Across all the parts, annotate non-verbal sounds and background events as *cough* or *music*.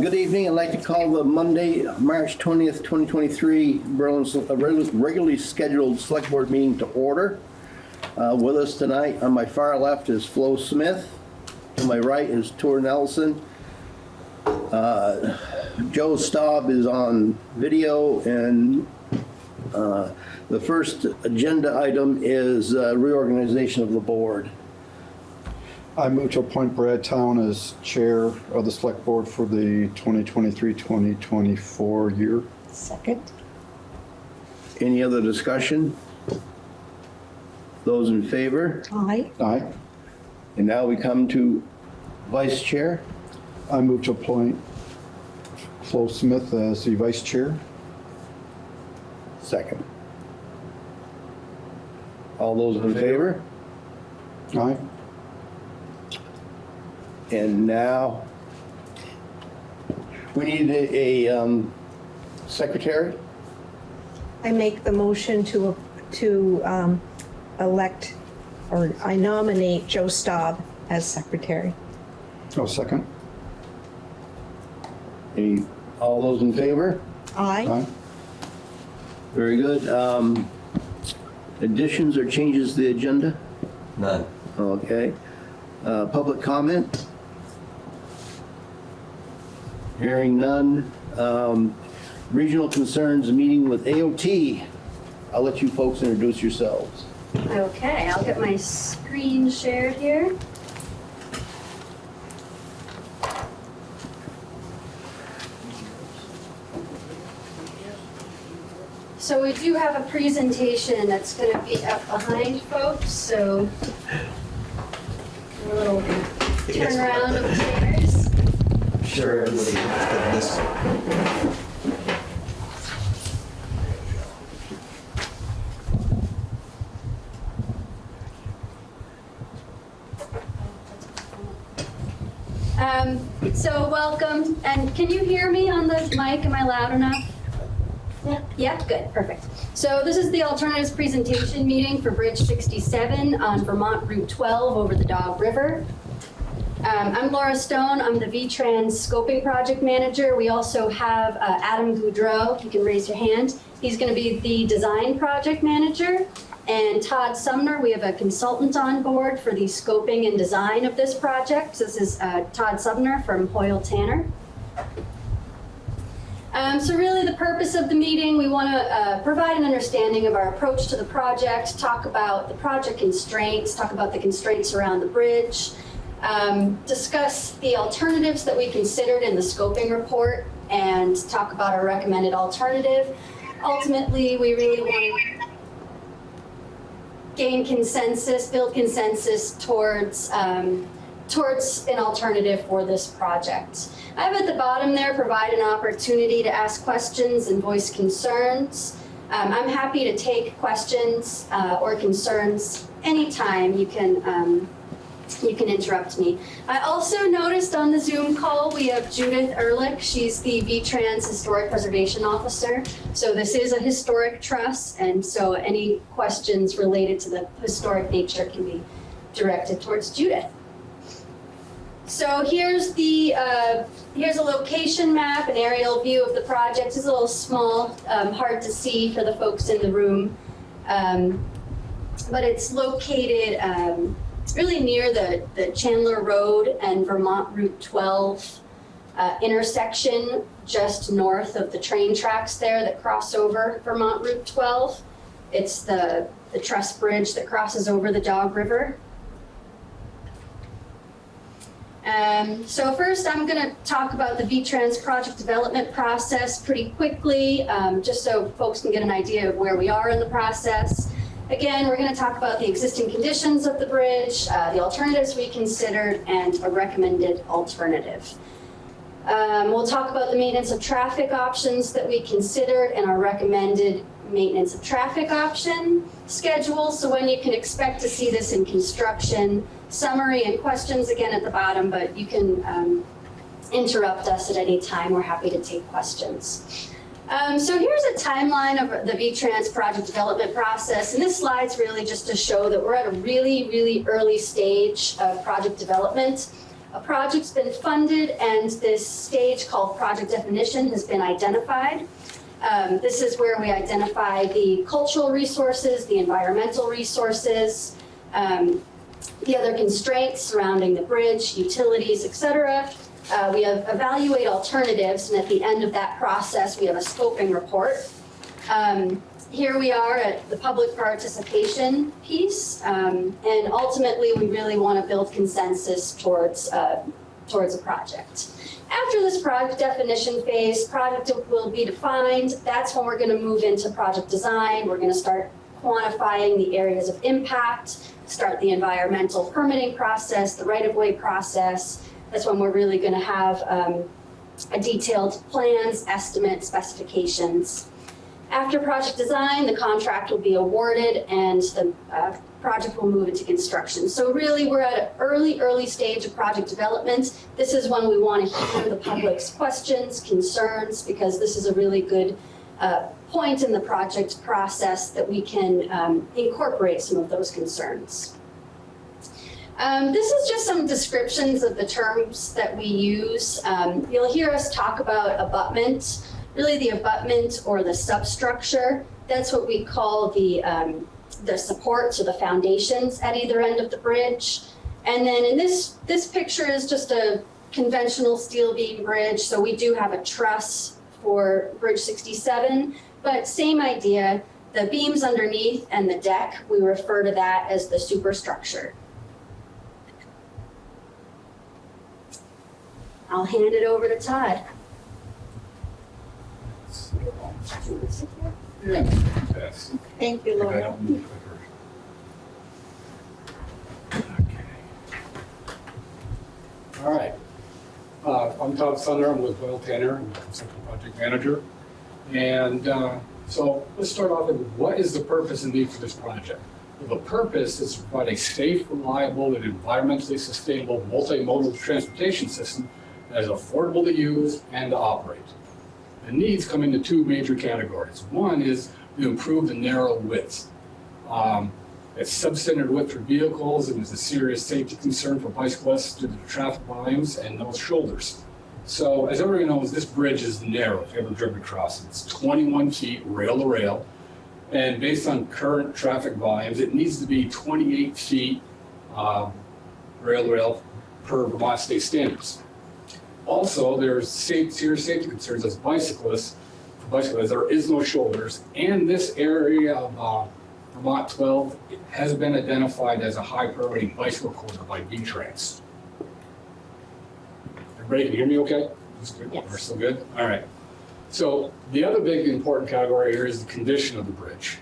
Good evening. I'd like to call the Monday, March 20th, 2023 Berlin Sel- uh, regularly scheduled Select Board meeting to order. Uh, With us tonight, on my far left is Flo Smith. To my right is Tor Nelson. Uh, Joe Staub is on video, and uh, the first agenda item is uh, reorganization of the board. I move to appoint Brad Town as Chair of the Select Board for the 2023-2024 year. Second. Any other discussion? Those in favor? Aye. Aye. And now we come to Vice Chair. I move to appoint Flo Smith as the Vice Chair. Second. All those in favor? Aye. And now, we need a, a, um, secretary? I make the motion to, to um, elect, or I nominate Joe Staub as secretary. Oh, second. Any, all those in favor? Aye. Aye. Very good. Um, additions or changes to the agenda? None. Okay. Uh, public comment? Hearing none. Um, regional concerns, meeting with AOT. I'll let you folks introduce yourselves. Okay, I'll get my screen shared here. So we do have a presentation that's gonna be up behind folks, so a little turn around of chairs. Sure, everybody has this. Um, so welcome, and can you hear me on the mic? Am I loud enough? Yeah, yeah, good, perfect. So this is the alternatives presentation meeting for Bridge 67 on Vermont Route 12 over the Dog River. Um, I'm Laura Stone, I'm the V-Trans Scoping Project Manager. We also have uh, Adam Goudreau, you can raise your hand. He's gonna be the Design Project Manager. And Todd Sumner, we have a consultant on board for the scoping and design of this project. This is uh, Todd Sumner from Hoyle Tanner. Um, so really the purpose of the meeting, we want to uh, provide an understanding of our approach to the project, talk about the project constraints, talk about the constraints around the bridge, um, discuss the alternatives that we considered in the scoping report, and talk about our recommended alternative. Ultimately, we really want to gain consensus, build consensus towards um, towards an alternative for this project. I have at the bottom there provide an opportunity to ask questions and voice concerns. Um, I'm happy to take questions uh, or concerns anytime you can um, you can interrupt me. I also noticed on the Zoom call we have Judith Ehrlich. She's the V-Trans Historic Preservation Officer. So this is a historic truss, and so any questions related to the historic nature can be directed towards Judith. So here's the uh, here's a location map, an aerial view of the project. It's a little small, um, hard to see for the folks in the room, um, but it's located um, really near the the Chandler Road and Vermont Route 12 uh, intersection, just north of the train tracks there that cross over Vermont Route 12. It's the the truss bridge that crosses over the Dog River. Um, so first, I'm going to talk about the V-Trans project development process pretty quickly, um, just so folks can get an idea of where we are in the process. Again, we're going to talk about the existing conditions of the bridge, uh, the alternatives we considered, and a recommended alternative. Um, we'll talk about the maintenance of traffic options that we considered and our recommended maintenance of traffic option schedule. So when you can expect to see this in construction, summary and questions again at the bottom, but you can um, interrupt us at any time. We're happy to take questions. Um, so here's a timeline of the V-Trans project development process. And this slide's really just to show that we're at a really, really early stage of project development. a project's been funded and this stage called project definition has been identified. Um, This is where we identify the cultural resources, the environmental resources, um, the other constraints surrounding the bridge, utilities, et cetera. Uh, We have evaluate alternatives, and at the end of that process, we have a scoping report. Um, Here we are at the public participation piece, um, and ultimately, we really want to build consensus towards, uh, towards a project. After this project definition phase, project will be defined. That's when we're going to move into project design. We're going to start quantifying the areas of impact, start the environmental permitting process, the right-of-way process. That's when we're really going to have um, a detailed plans, estimates, specifications. After project design, the contract will be awarded and the uh, project will move into construction. So really, we're at an early, early stage of project development. This is when we want to hear the public's questions, concerns, because this is a really good uh, point in the project process that we can um, incorporate some of those concerns. Um, this is just some descriptions of the terms that we use. Um, you'll hear us talk about abutment, really the abutment or the substructure. That's what we call the, um, the supports or the foundations at either end of the bridge. And then in this, this picture is just a conventional steel beam bridge. So we do have a truss for Bridge 67, but same idea. The beams underneath and the deck, we refer to that as the superstructure. I'll hand it over to Todd. Thank you, Laura. All right. Uh, I'm Todd Sumner, I'm with Hoyle Tanner, I'm the project manager. And uh, so let's start off with what is the purpose and need for this project? Well, The purpose is to provide a safe, reliable, and environmentally sustainable multimodal transportation system that is affordable to use and to operate. The needs come into two major categories. One is to improve the narrow width. Um, It's substandard width for vehicles and is a serious safety concern for bicyclists due to the traffic volumes and those shoulders. So as everyone knows, this bridge is narrow, if you ever driven across it. It's 21 feet rail to rail. And based on current traffic volumes, it needs to be 28 feet um, rail to rail per Vermont state standards. Also, there's serious safety concerns as bicyclists, for bicyclists, there is no shoulders. And this area of uh, Vermont 12 has been identified as a high priority bicycle corridor by V-Trans. Everybody can hear me okay? That's good. Yes. We're still good? All right. So the other big important category here is the condition of the bridge.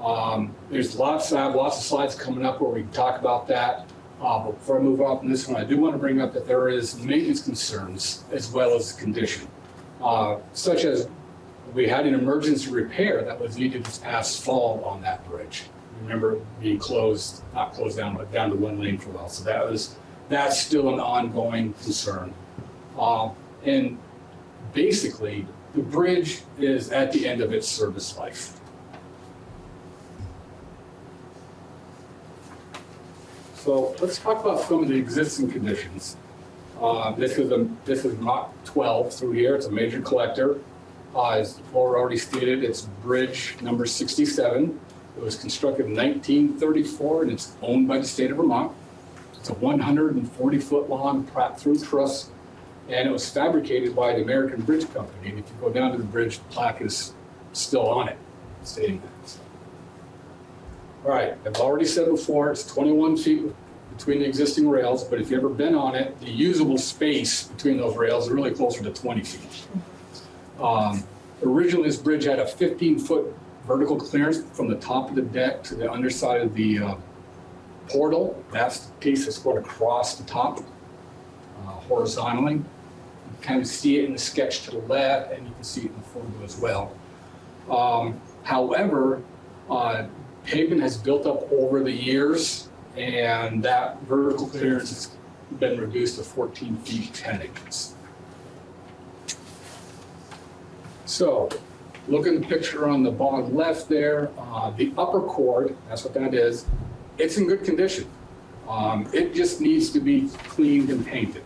Um, There's lots, I have lots of slides coming up where we talk about that. Uh, before I move on from this one, I do want to bring up that there is maintenance concerns as well as condition. Uh, Such as, we had an emergency repair that was needed this past fall on that bridge. Remember being closed, not closed down, but down to one lane for a while. So that was, that's still an ongoing concern. Uh, And basically, the bridge is at the end of its service life. So let's talk about some of the existing conditions. Uh, This is a, this is Mach 12 through here, it's a major collector. Uh, As Laura already stated, it's bridge number 67. It was constructed in 1934 and it's owned by the state of Vermont. It's a 140-foot long Pratt-through truss and it was fabricated by the American Bridge Company. And if you go down to the bridge, the plaque is still on it, stating that. All right, I've already said before, it's 21 feet between the existing rails, but if you've ever been on it, the usable space between those rails is really closer to 20 feet. Um, Originally, this bridge had a 15-foot vertical clearance from the top of the deck to the underside of the uh, portal. That's the piece that's going across the top uh, horizontally. You kind of see it in the sketch to the left, and you can see it in the photo as well. Um, However, uh, pavement has built up over the years, and that vertical clearance has been reduced to 14 feet 10 inches. So, look at the picture on the bottom left there, uh, the upper chord, that's what that is, it's in good condition. Um, It just needs to be cleaned and painted.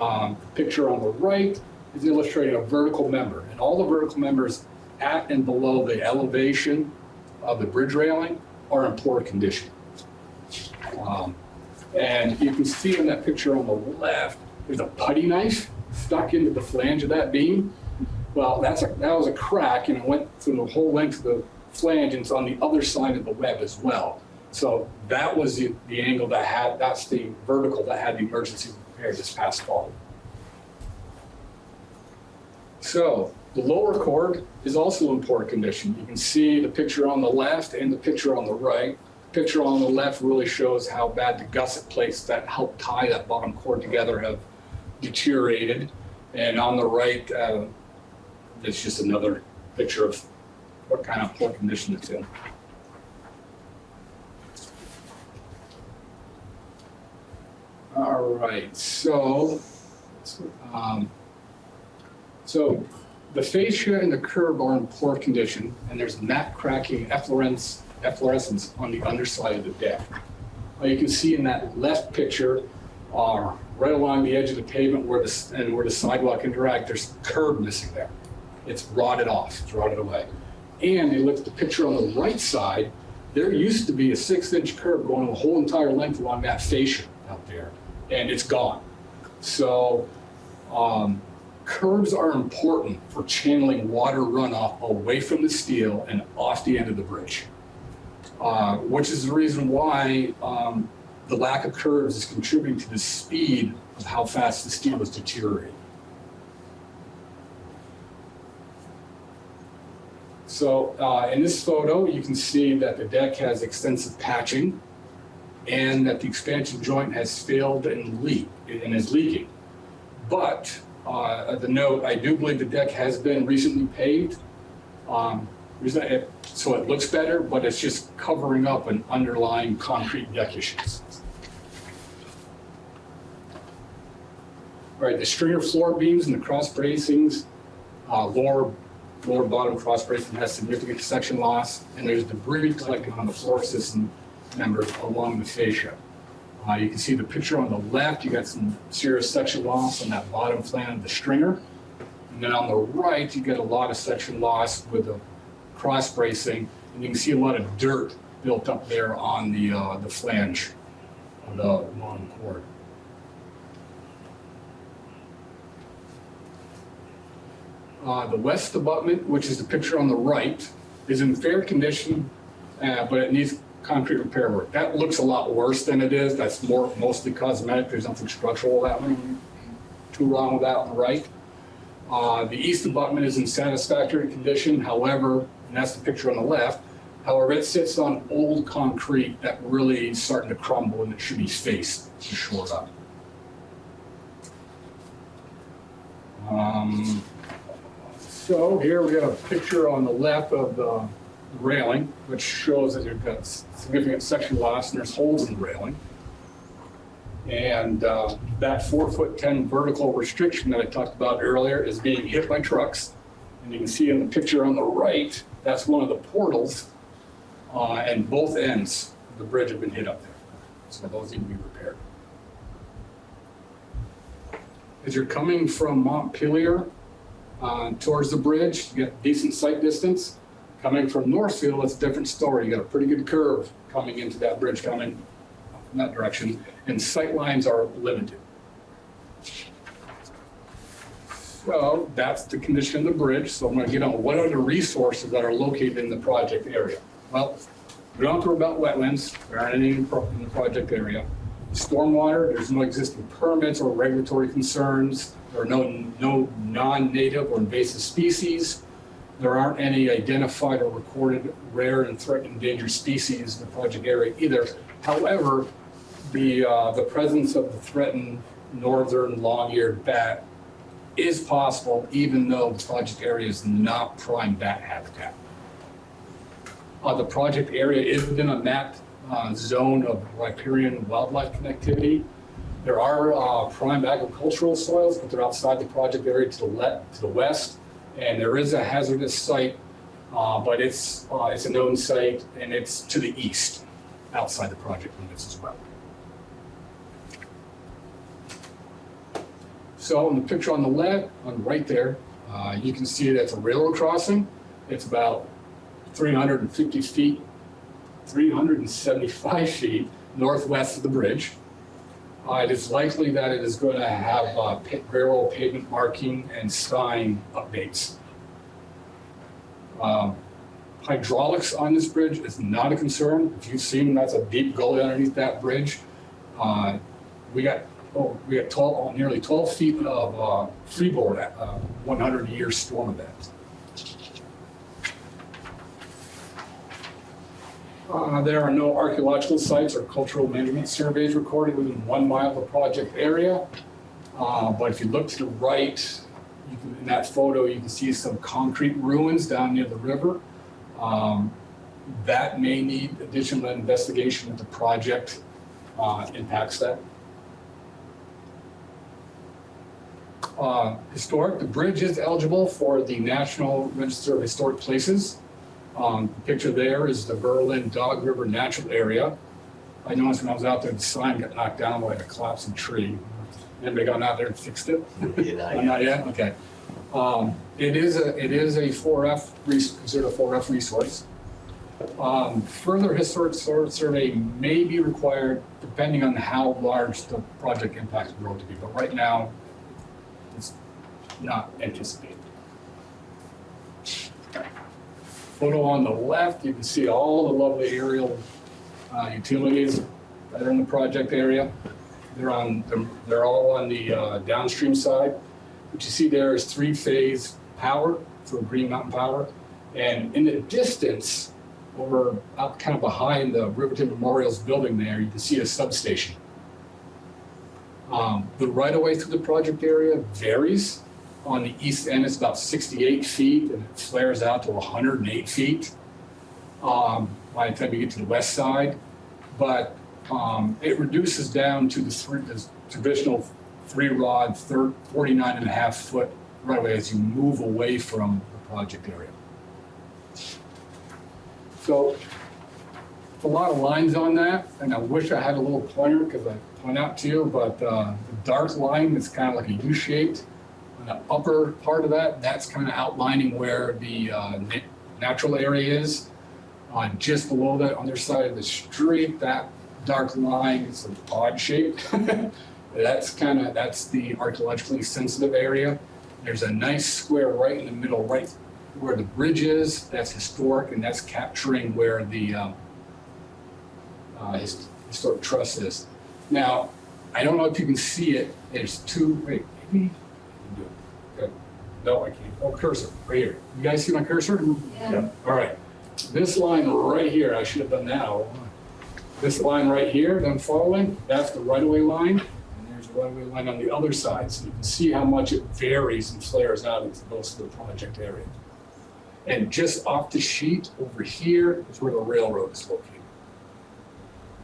Um, Picture on the right is illustrating a vertical member, and all the vertical members at and below the elevation of the bridge railing are in poor condition. Um, And you can see in that picture on the left, there's a putty knife stuck into the flange of that beam. Well, that's a, that was a crack and it went through the whole length of the flange and it's on the other side of the web as well. So that was the, the angle that had, that's the vertical that had the emergency repair this past fall. So the lower chord is also in poor condition. You can see the picture on the left and the picture on the right. The Picture on the left really shows how bad the gusset plates that help tie that bottom chord together have deteriorated. And on the right, uh, it's just another picture of what kind of poor condition it's in. All right, so, um, so the fascia and the curb are in poor condition, and there's map cracking efflorescence, efflorescence on the underside of the deck. You can see in that left picture, uh, right along the edge of the pavement where the, and where the sidewalk interact, there's curb missing there. It's rotted off, it's rotted away. And you look at the picture on the right side, there used to be a six inch curb going the whole entire length along that fascia out there, and it's gone. So, um, curbs are important for channeling water runoff away from the steel and off the end of the bridge. Uh, which is the reason why, um, the lack of curves is contributing to the speed of how fast the steel is deteriorating. So uh, in this photo, you can see that the deck has extensive patching and that the expansion joint has failed and leak and is leaking. But uh, the note, I do believe the deck has been recently paved. Um, so it looks better, but it's just covering up an underlying concrete deck issues. All right, the stringer floor beams and the cross bracings, uh, lower lower bottom cross bracing has significant section loss, and there's debris collecting on the floor system members along the fascia. Uh, you can see the picture on the left, you got some serious section loss on that bottom flange of the stringer. And then on the right, you get a lot of section loss with the cross bracing, and you can see a lot of dirt built up there on the, uh, the flange of the long chord. Uh, the west abutment, which is the picture on the right, is in fair condition, uh, but it needs concrete repair work. That looks a lot worse than it is. That's more mostly cosmetic. There's nothing structural that one, too wrong with that on the right. Uh, the east abutment is in satisfactory condition, however, and that's the picture on the left. However, it sits on old concrete that really is starting to crumble and it should be faced to shore up. Um, so here we have a picture on the left of the railing, which shows that you've got significant section loss and there's holes in the railing. And uh, that four foot 10 vertical restriction that I talked about earlier is being hit by trucks. And you can see in the picture on the right, that's one of the portals. Uh, and both ends of the bridge have been hit up there. So those need to be repaired. As you're coming from Montpelier uh, towards the bridge, you get decent sight distance. Coming from Northfield, it's a different story. You got a pretty good curve coming into that bridge coming in that direction, and sight lines are limited. So that's the condition of the bridge. So I'm going to get on what are the resources that are located in the project area. Well, we don't have about wetlands. There aren't any in in the project area. Stormwater, there's no existing permits or regulatory concerns. There are no, no non-native or invasive species. There aren't any identified or recorded rare and threatened endangered species in the project area either. However, the, uh, the presence of the threatened northern long-eared bat is possible even though the project area is not prime bat habitat. Uh, the project area is within a mapped uh, zone of riparian wildlife connectivity. There are uh, prime agricultural soils, but they're outside the project area to the to the west. And there is a hazardous site, uh, but it's uh, it's a known site and it's to the east. outside the project limits as well. So in the picture on the left, on right there, uh, you can see that's a railroad crossing. It's about 350 feet, 375 feet northwest of the bridge. Uh, It is likely that it is going to have uh, railroad pavement marking and sign updates. Um, Hydraulics on this bridge is not a concern. If you've seen, that's a deep gully underneath that bridge. Uh, We got, oh, we got 12, oh, nearly 12 feet of uh, freeboard at uh, 100-year storm event. Uh, There are no archaeological sites or cultural management surveys recorded within one mile of the project area. Uh, But if you look to the right, can- in that photo, you can see some concrete ruins down near the river. Um, That may need additional investigation if the project uh, impacts that. Uh, Historic, the bridge is eligible for the National Register of Historic Places. Um, the Picture there is the Berlin Dog River Natural Area. I noticed when I was out there, the sign got knocked down by a collapsing tree. Anybody gone out there and fixed it? *laughs* Oh, Not yet, okay. Um, It is a, it is a 4F, res- considered a 4F resource. Um, Further historic survey may be required depending on how large the project impacts the road to be, but right now, it's not anticipated. Photo on the left, you can see all the lovely aerial uh, utilities that are in the project area. They're on, they're- they're all on the uh, downstream side. What you see there is three-phase power for Green Mountain Power. And in the distance, over out kind of behind the Riverton Memorials building there, you can see a substation. Um, The right-of-way through the project area varies. On the east end, it's about 68 feet, and it flares out to 108 feet um, by the time you get to the west side. But um, it reduces down to the three, the traditional three rod, thir 49 and a half foot right away as you move away from the project area. So a lot of lines on that, and I wish I had a little pointer because I point out to you, but uh, the dark line is kind of like a U-shaped. On the upper part of that, that's kind of outlining where the uh, natural area is. Uh, just below that, on their side of the street, that dark line is an odd shape. *laughs* That's kind of, that's the archaeologically sensitive area. There's a nice square right in the middle, right where the bridge is, that's historic, and that's capturing where the um, uh, historic truss is. Now, I don't know if you can see it, there's two, wait, maybe? you can do it. Okay. No, I can't. Oh, cursor, right here. You guys see my cursor? Yeah. All right. This line right here, I should have done that. This line right here, that I'm following, that's the right-of-way line. And there's a right-of-way line on the other side. So you can see how much it varies and flares out into most of the project area. And just off the sheet over here is where the railroad is located.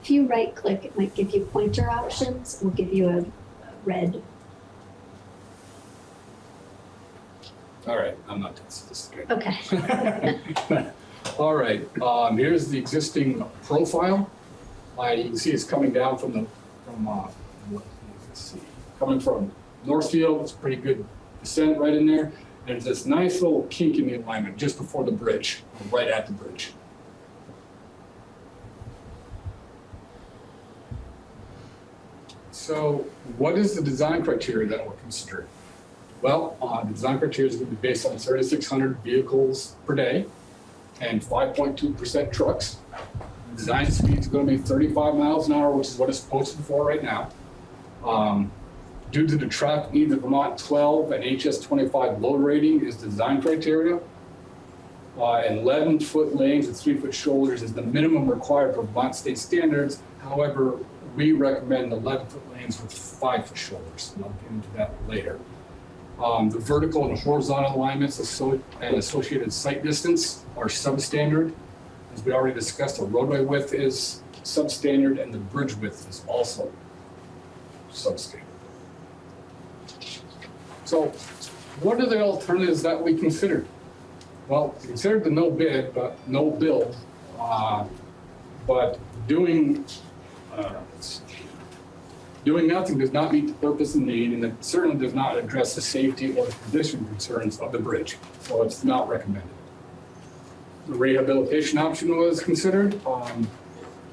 If you right click, it might give you pointer options, will give you a a red. All right, I'm not sophisticated. Okay. *laughs* All right, um, here's the existing profile. Uh, you can see it's coming down from the, from, uh, let's see, coming from Northfield, it's pretty good descent right in there. There's this nice little kink in the alignment just before the bridge, right at the bridge. So what is the design criteria that we're considering? Well, uh, the design criteria is going to be based on 3,600 vehicles per day and 5.2% trucks. The Design speed is going to be 35 miles an hour, which is what it's posted for right now. Um, Due to the needs of Vermont 12 and HS 25 load rating is the design criteria. Uh, and 11-foot lanes with three-foot shoulders is the minimum required for Vermont state standards. However, we recommend 11-foot lanes with five-foot shoulders, and I'll get into that later. Um, the vertical and horizontal alignments and associated sight distance are substandard. As we already discussed, the roadway width is substandard and the bridge width is also substandard. So what are the alternatives that we considered? Well, we considered the no bid, but no build. Uh, But doing, uh. Doing nothing does not meet the purpose and need, and it certainly does not address the safety or condition concerns of the bridge. So it's not recommended. The rehabilitation option was considered. Um,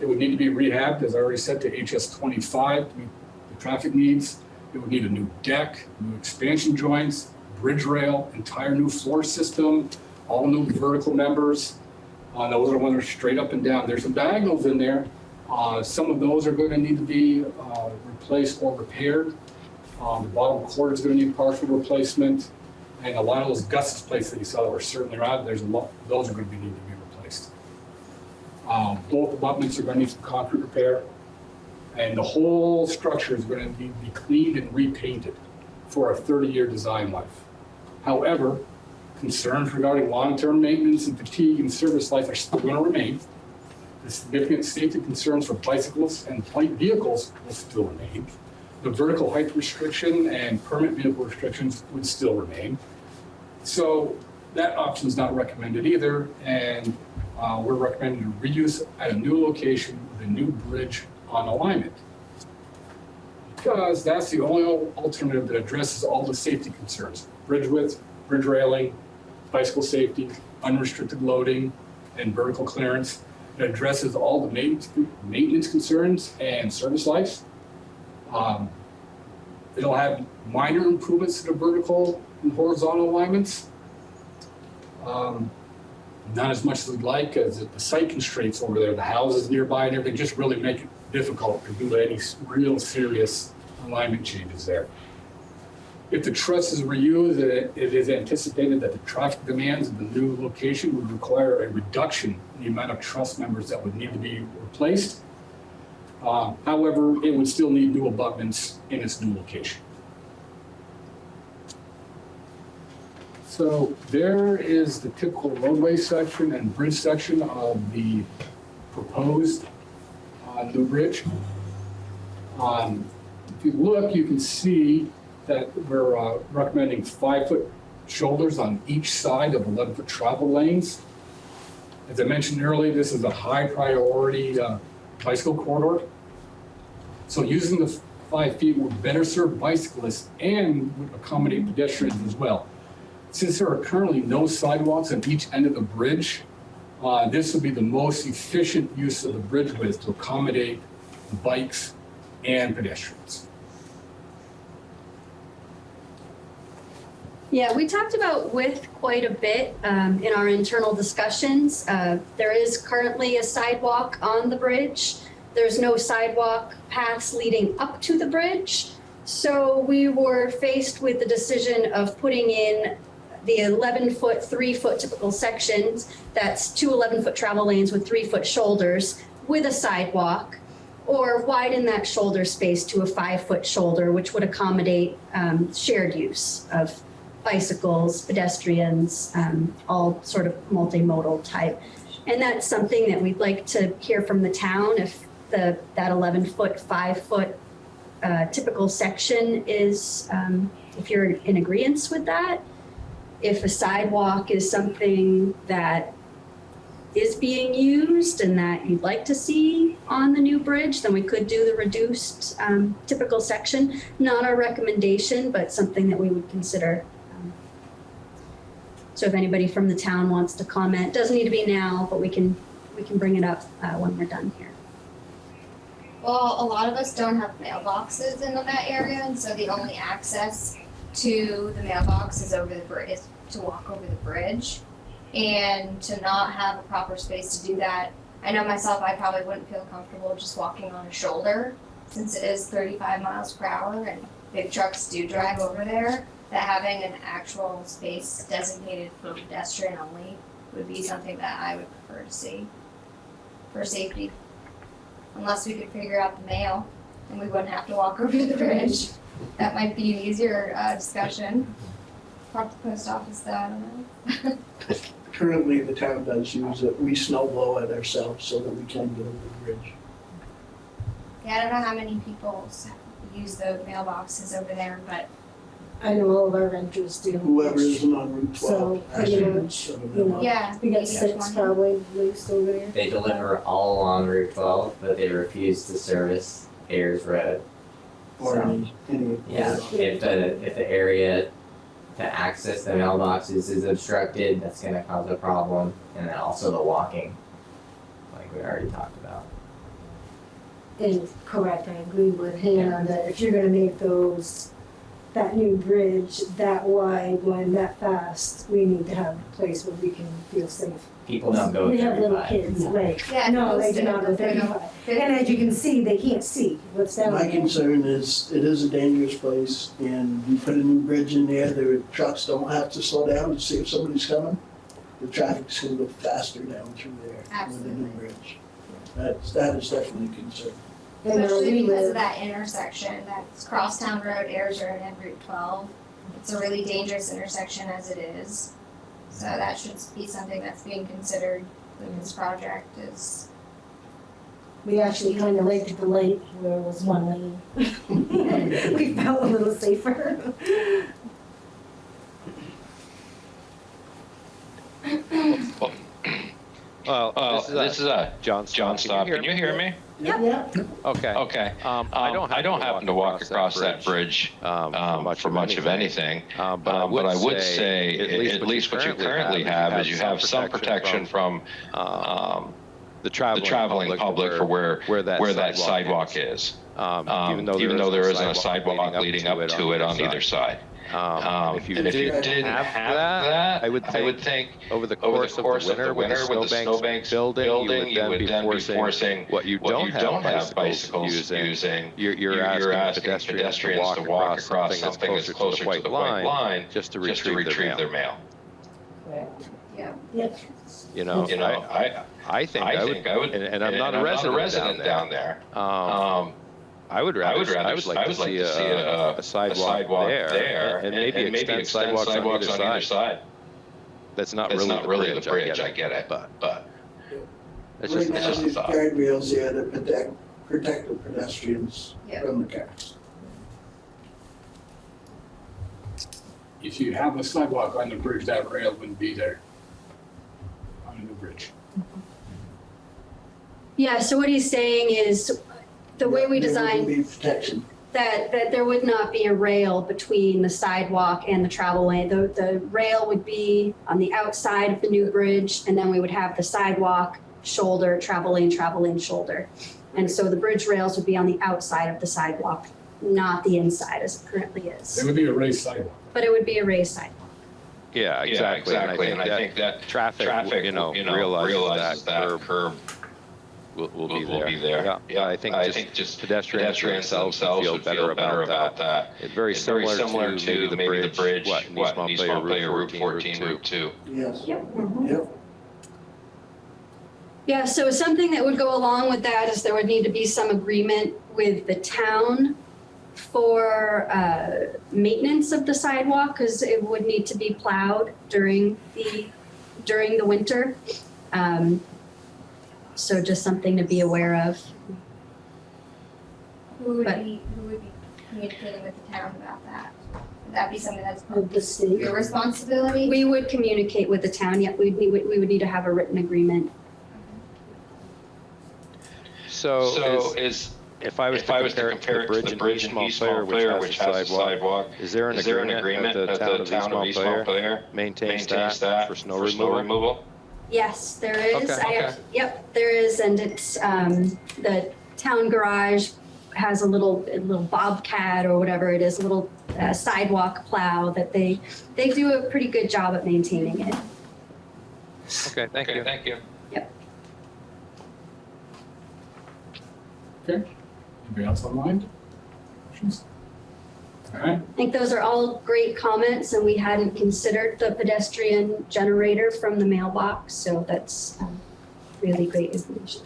It would need to be rehabbed, as I already said, to HS twenty-five to meet the traffic needs. It would need a new deck, new expansion joints, bridge rail, entire new floor system, all new vertical members. Uh, those are the ones that are straight up and down. There's some diagonals in there. Uh, some of those are gonna need to be, uh, replaced or repaired. Um, the bottom chord is gonna need partial replacement. And a lot of those gusset plates that you saw that were certainly out, there's a lot, those are gonna be, need to be replaced. Um, both abutments are gonna need some concrete repair. And the whole structure is gonna need to be cleaned and repainted for a thirty-year design life. However, concerns regarding long-term maintenance and fatigue and service life are still gonna remain. The significant safety concerns for bicyclists and light vehicles will still remain. The vertical height restriction and permit vehicle restrictions would still remain. So that option is not recommended either, and uh, we're recommending to reuse at a new location with a new bridge on alignment. Because that's the only alternative that addresses all the safety concerns, bridge width, bridge railing, bicycle safety, unrestricted loading, and vertical clearance. It addresses all the maintenance, concerns and service life. Um, It'll have minor improvements to the vertical and horizontal alignments. Um, Not as much as we'd like, as the site constraints over there, the houses nearby and everything, just really make it difficult to do any real serious alignment changes there. If the truss is reused, it is anticipated that the traffic demands of the new location would require a reduction in the amount of truss members that would need to be replaced. Uh, However, it would still need new abutments in its new location. So there is the typical roadway section and bridge section of the proposed uh, new bridge. Um, If you look, you can see that we're uh, recommending five-foot shoulders on each side of 11-foot travel lanes. As I mentioned earlier, this is a high priority uh, bicycle corridor. So using the five feet would better serve bicyclists and would accommodate pedestrians as well. Since there are currently no sidewalks on each end of the bridge, uh, this would be the most efficient use of the bridge width to accommodate bikes and pedestrians. Yeah, we talked about width quite a bit um, in our internal discussions. Uh, There is currently a sidewalk on the bridge. There's no sidewalk paths leading up to the bridge. So we were faced with the decision of putting in the 11-foot, 3-foot typical sections. That's two 11-foot travel lanes with 3-foot shoulders with a sidewalk. Or widen that shoulder space to a 5-foot shoulder, which would accommodate um, shared use of bicycles, pedestrians, um, all sort of multimodal type. And that's something that we'd like to hear from the town if the, that 11 foot, 5 foot uh, typical section is, um, if you're in agreement with that. If a sidewalk is something that is being used and that you'd like to see on the new bridge, then we could do the reduced um, typical section. Not our recommendation, but something that we would consider. So if anybody from the town wants to comment, doesn't need to be now, but we can, we can bring it up uh, when we're done here. Well, a lot of us don't have mailboxes in that area, and so the only access to the mailbox is over the bridge, to walk over the bridge. And to not have a proper space to do that, I know myself, I probably wouldn't feel comfortable just walking on a shoulder, since it is thirty-five miles per hour and big trucks do drive over there, that having an actual space designated for pedestrian only would be something that I would prefer to see for safety unless we could figure out the mail and we wouldn't have to walk *laughs* over the bridge. That might be an easier uh, discussion. Talk to the post office though, I don't know. *laughs* Currently, the town does use it, we snow blow it ourselves so that we can get over the bridge. Yeah, I don't know how many people use the mailboxes over there, but I know all of our renters do. Whoever isn't on Route So, twelve. pretty actually, much, some of you know, are. Yeah. We got maybe six one. probably at over there. They deliver all along Route 12, but they refuse to service Ayers Road. Or any, any. Yeah, if the, if the area to access the mailboxes is obstructed, that's gonna cause a problem, and then also the walking, like we already talked about. And correct, I agree with Hannah that if you're gonna make those, that new bridge that wide, going that fast, we need to have a place where we can feel safe. People don't go We have little thirty-five. kids, right? Yeah, No, they do not go them, they don't. thirty-five. And as you can see, they can't see what's down My there. concern is, it is a dangerous place, and you put a new bridge in there, the trucks don't have to slow down to see if somebody's coming. The traffic's gonna go faster down through there with the new Absolutely. bridge. That's, that is definitely a concern. And where Especially we because of live, that intersection, that's Crosstown Road, Ayers Road, and Route twelve. It's a really dangerous intersection as it is. So that should be something that's being considered with this project is, we actually kind of liked the light where it was one lane. *laughs* We felt a little safer. Well, Uh, this is, uh, this is a John John Staub. Can you hear me? Yeah. Okay. Okay. Um, Um, I don't happen to walk across that bridge um, um, for much of anything. Um, but, Um, But I would say, say, at least what you currently have is you have some protection from um, um, the the traveling, traveling public for where, where that where that sidewalk sidewalk is. Um, Um, Even though there isn't a sidewalk leading up to it on either side. Um, Um, if you And if you did did have have that, that, I would I would think think over the over course, the course of the winter, with the with the snowbanks snowbanks building, building, you would then be forcing, what you don't you have don't have bicycles bicycles using. using. You're, you're, You're asking, asking pedestrians, to walk across something that's closer, to the white line, just to just to retrieve, retrieve their their mail. mail. Yep. You know, You know, I, I, I think I, I would, I would, and, and I'm not a resident, down there. Um, Um, I would rather, I would rather, I would like to see a, a, a sidewalk, sidewalk there, there, and, maybe and maybe extend extend sidewalks, sidewalks on either side. That's not That's really not the really the bridge, bridge, I I get get it, it, but but it's Right just, now, it's just a there's thought. guardrails there that protect, protect the pedestrians Yeah. from the cars. If you have a sidewalk on the bridge, that rail wouldn't be there. On a new bridge. Yeah, so what he's saying is, the way we designed be protection. that, that there would not be a rail between the sidewalk and the travel lane. The, the rail would be on the outside of the new bridge, and then we would have the sidewalk, shoulder, travel lane, travel lane, shoulder. And so the bridge rails would be on the outside of the sidewalk, not the inside as it currently is. It would be a raised sidewalk. But it would be a raised sidewalk. Yeah, yeah, exactly, exactly, and I think that traffic, traffic, you know, you know, realizes realizes that that curb curb will, will will be will there. be there. Yeah, Yeah, I think I just think just pedestrians pedestrians themselves would themselves feel better feel better about about that. that. It's very It's very similar similar to maybe the bridge, what, in East what, in Montpelier, Route 14, Route 2. Route 2. Yes. Yep. Yep. Yeah, so something that would go along with that is there would need to be some agreement with the town for uh, maintenance of the sidewalk, because it would need to be plowed during the, during the winter. Um, So just something to be aware of. who would But- be, who would be communicating with the town about that? Would that be something that's the state. your responsibility? We would communicate with the town, yet we, we would, we would need to have a written agreement. So So is, is, if I was if to I was to compare it to compare the it to bridge the in bridge East in East Montpelier, Montpelier, which has a sidewalk, is there an is there an agreement agreement that the town of East Montpelier maintains maintains that that for snow removal? removal? Yes, there is. Okay. I Okay. act- Yep, there is, and it's, um, the town garage has a little, a little bobcat or whatever it is, a little uh, sidewalk plow that they, they do a pretty good job at maintaining it. Okay, thank Okay, you. thank you. Yep. Okay? Anybody else online? Questions? All right, I think those are all great comments, and we hadn't considered the pedestrian generator from the mailbox, so that's um, really great information.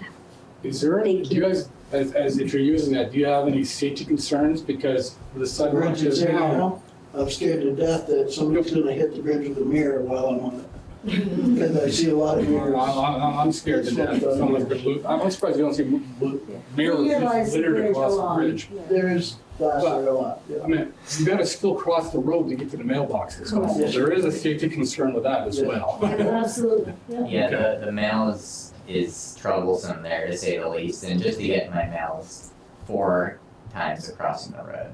is there, any do you you. guys, as, as if you're using that, do you have any safety concerns? Because the sidewalk is is now. now. I'm scared to death that somebody's gonna hit the bridge with a mirror while I'm on it. Because I see a lot of I'm, mirrors. I'm I'm scared to death. Someone's gonna lose, I'm surprised you don't see mirrors just littered across the along. bridge. There is glass there a lot, yeah. I mean, you gotta still cross the road to get to the mailboxes. So Correct. there is a safety concern with that as well. *laughs* Absolutely, yeah. Yeah, the, the mail is, is troublesome there to say the least, and just to get my mails four times across the road.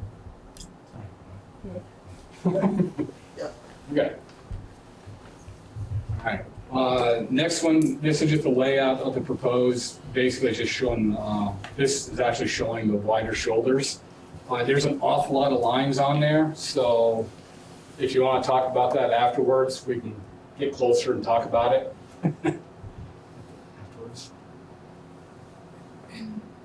*laughs* Okay. Alright, uh, next one, this is just a layout of the proposed, basically just showing, uh, this is actually showing the wider shoulders. Uh, there's an awful lot of lines on there, so if you wanna talk about that afterwards, we can get closer and talk about it. *laughs* Afterwards.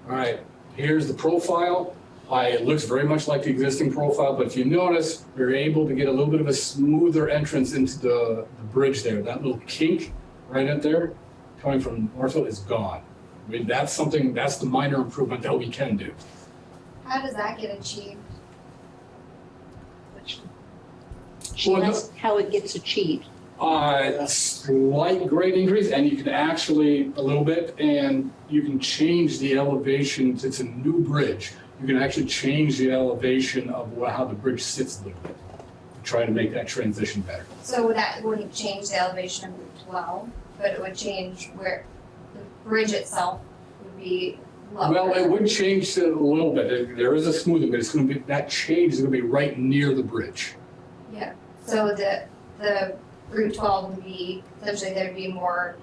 Alright, here's the profile. I, it looks very much like the existing profile, but if you notice, we're able to get a little bit of a smoother entrance into the, the bridge there. That little kink right up there, coming from Northfield is gone. I mean, that's something, that's the minor improvement that we can do. How does that get achieved? She Well, no- asked how it gets achieved. Uh, slight grade increase, and you can actually, a little bit, and you can change the elevation, it's a new bridge. You can actually change the elevation of how the bridge sits a little bit, to try to make that transition better. So that wouldn't change the elevation of Route twelve, but it would change where the bridge itself would be lower. Well, it would change a little bit. There- There is a smoothing, but it's gonna be, that change is gonna be right near the bridge. Yeah, so the, the Route twelve would be, essentially there'd be more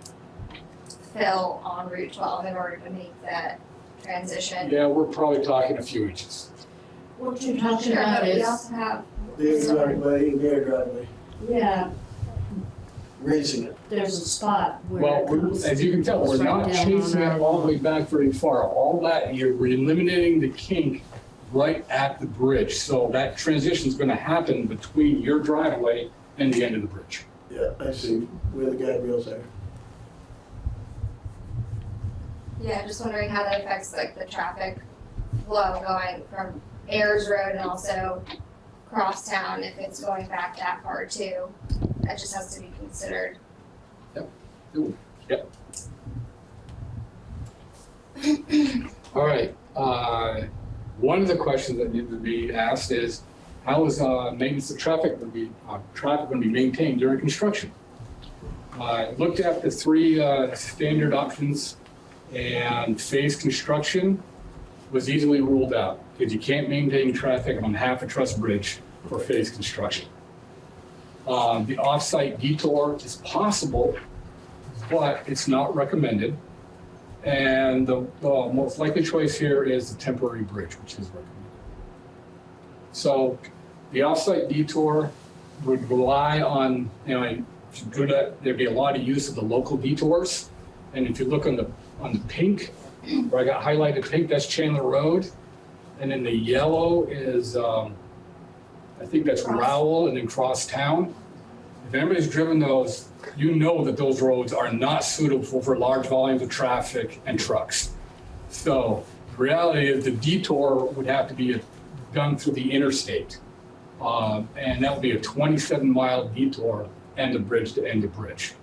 fill on Route twelve in order to make that transition. Yeah, we're probably talking a few inches. What you're Sure, talking about but we is, also have, Their driveway, and their driveway, yeah, raising it. there's a spot where Well, it we're- comes. as you can tell, we're goes right not down chasing on it all the way back very far. All that, you're we're eliminating the kink right at the bridge. So that transition is gonna happen between your driveway and the end of the bridge. Yeah, I see where the guide rails are. Yeah, just wondering how that affects like the traffic flow going from Ayers Road and also cross town if it's going back that far too. That just has to be considered. Yep. Yep. *coughs* All right, uh, one of the questions that need to be asked is, how is, uh, maintenance of traffic gonna be, uh, traffic gonna be maintained during construction? I looked at the three, uh, standard options and phase construction was easily ruled out because you can't maintain traffic on half a truss bridge for phase construction. Um, the off-site detour is possible, but it's not recommended. And the, most likely choice here is the temporary bridge, which is recommended. So the offsite detour would rely on, you know, there'd be a lot of use of the local detours. And if you look on the, on the pink, where I got highlighted pink, that's Chandler Road. And then the yellow is, um, I think that's Rowell and then Cross Town. If anybody's driven those, you know that those roads are not suitable for large volumes of traffic and trucks. So the reality is the detour would have to be done through the interstate. Um, and that would be a 27 mile detour end of bridge to end of bridge.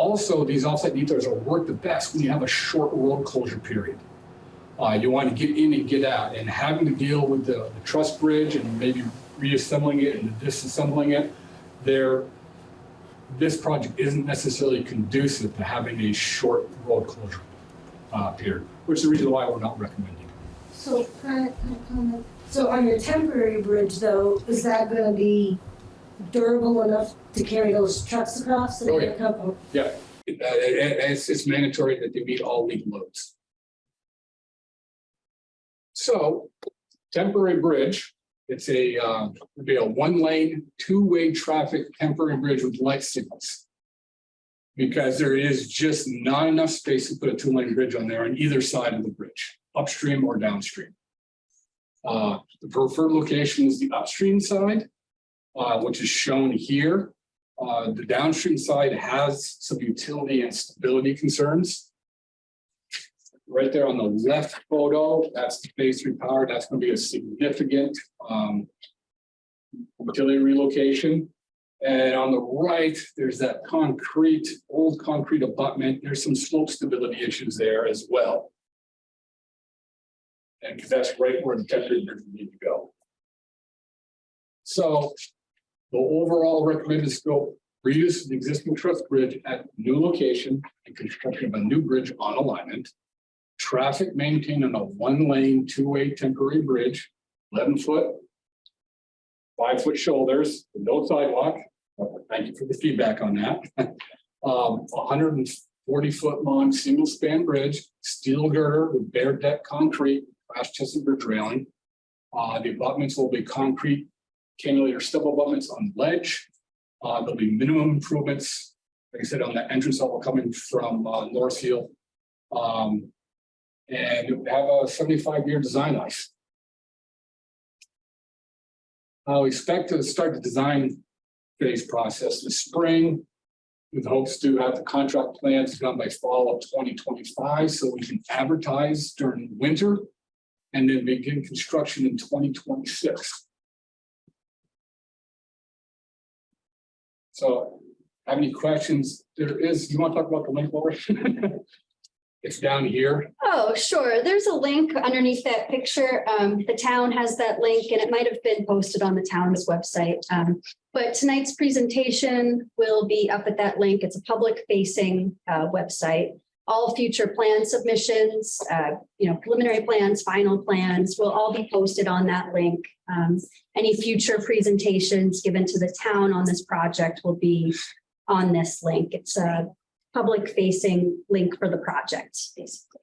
Also, these offsite detours are work the best when you have a short road closure period. Uh, you want to get in and get out and having to deal with the, the truss bridge and maybe reassembling it and disassembling it. There, this project isn't necessarily conducive to having a short road closure uh, period, which is the reason why we're not recommending. So? So on your temporary bridge though, is that gonna be durable enough to carry those trucks across? Oh, yeah. Couple- Yeah, uh, it- it's, it's mandatory that they meet all legal loads. So temporary bridge, it's a, uh, would be a one-lane, two-way traffic temporary bridge with light signals. Because there is just not enough space to put a two-lane bridge on there on either side of the bridge, upstream or downstream. Uh, the preferred location is the upstream side, uh, which is shown here. Uh, the downstream side has some utility and stability concerns. Right there on the left photo, that's the phase three power. That's going to be a significant um, utility relocation. And on the right, there's that concrete, old concrete abutment. There's some slope stability issues there as well. And that's right where the temporary bridge need to go. So the overall recommended scope, reuse the existing truss bridge at new location and construction of a new bridge on alignment. Traffic maintained on a one-lane, two-way temporary bridge, eleven foot. Five-foot shoulders, no sidewalk. Thank you for the feedback on that. *laughs* Um, hundred and forty-foot long, single-span bridge, steel girder with bare deck concrete, crash tested bridge railing. Uh, the abutments will be concrete cannulator stubble abutments on the ledge. Uh, there'll be minimum improvements, like I said, on the entrance level coming from uh, Northfield. Um, and have a 75 year design life. I expect to start the design phase process this spring with hopes to have the contract plans done by fall of 2025 so we can advertise during winter and then begin construction in 2026. So, have any questions? There is, you want to talk about the link, Laura? *laughs* It's down here. Oh, sure. There's a link underneath that picture. Um, the town has that link and it might have been posted on the town's website. Um, but tonight's presentation will be up at that link. It's a public facing, uh, website. All future plan submissions, uh, you know, preliminary plans, final plans will all be posted on that link. Um, any future presentations given to the town on this project will be on this link. It's a public facing link for the project, basically.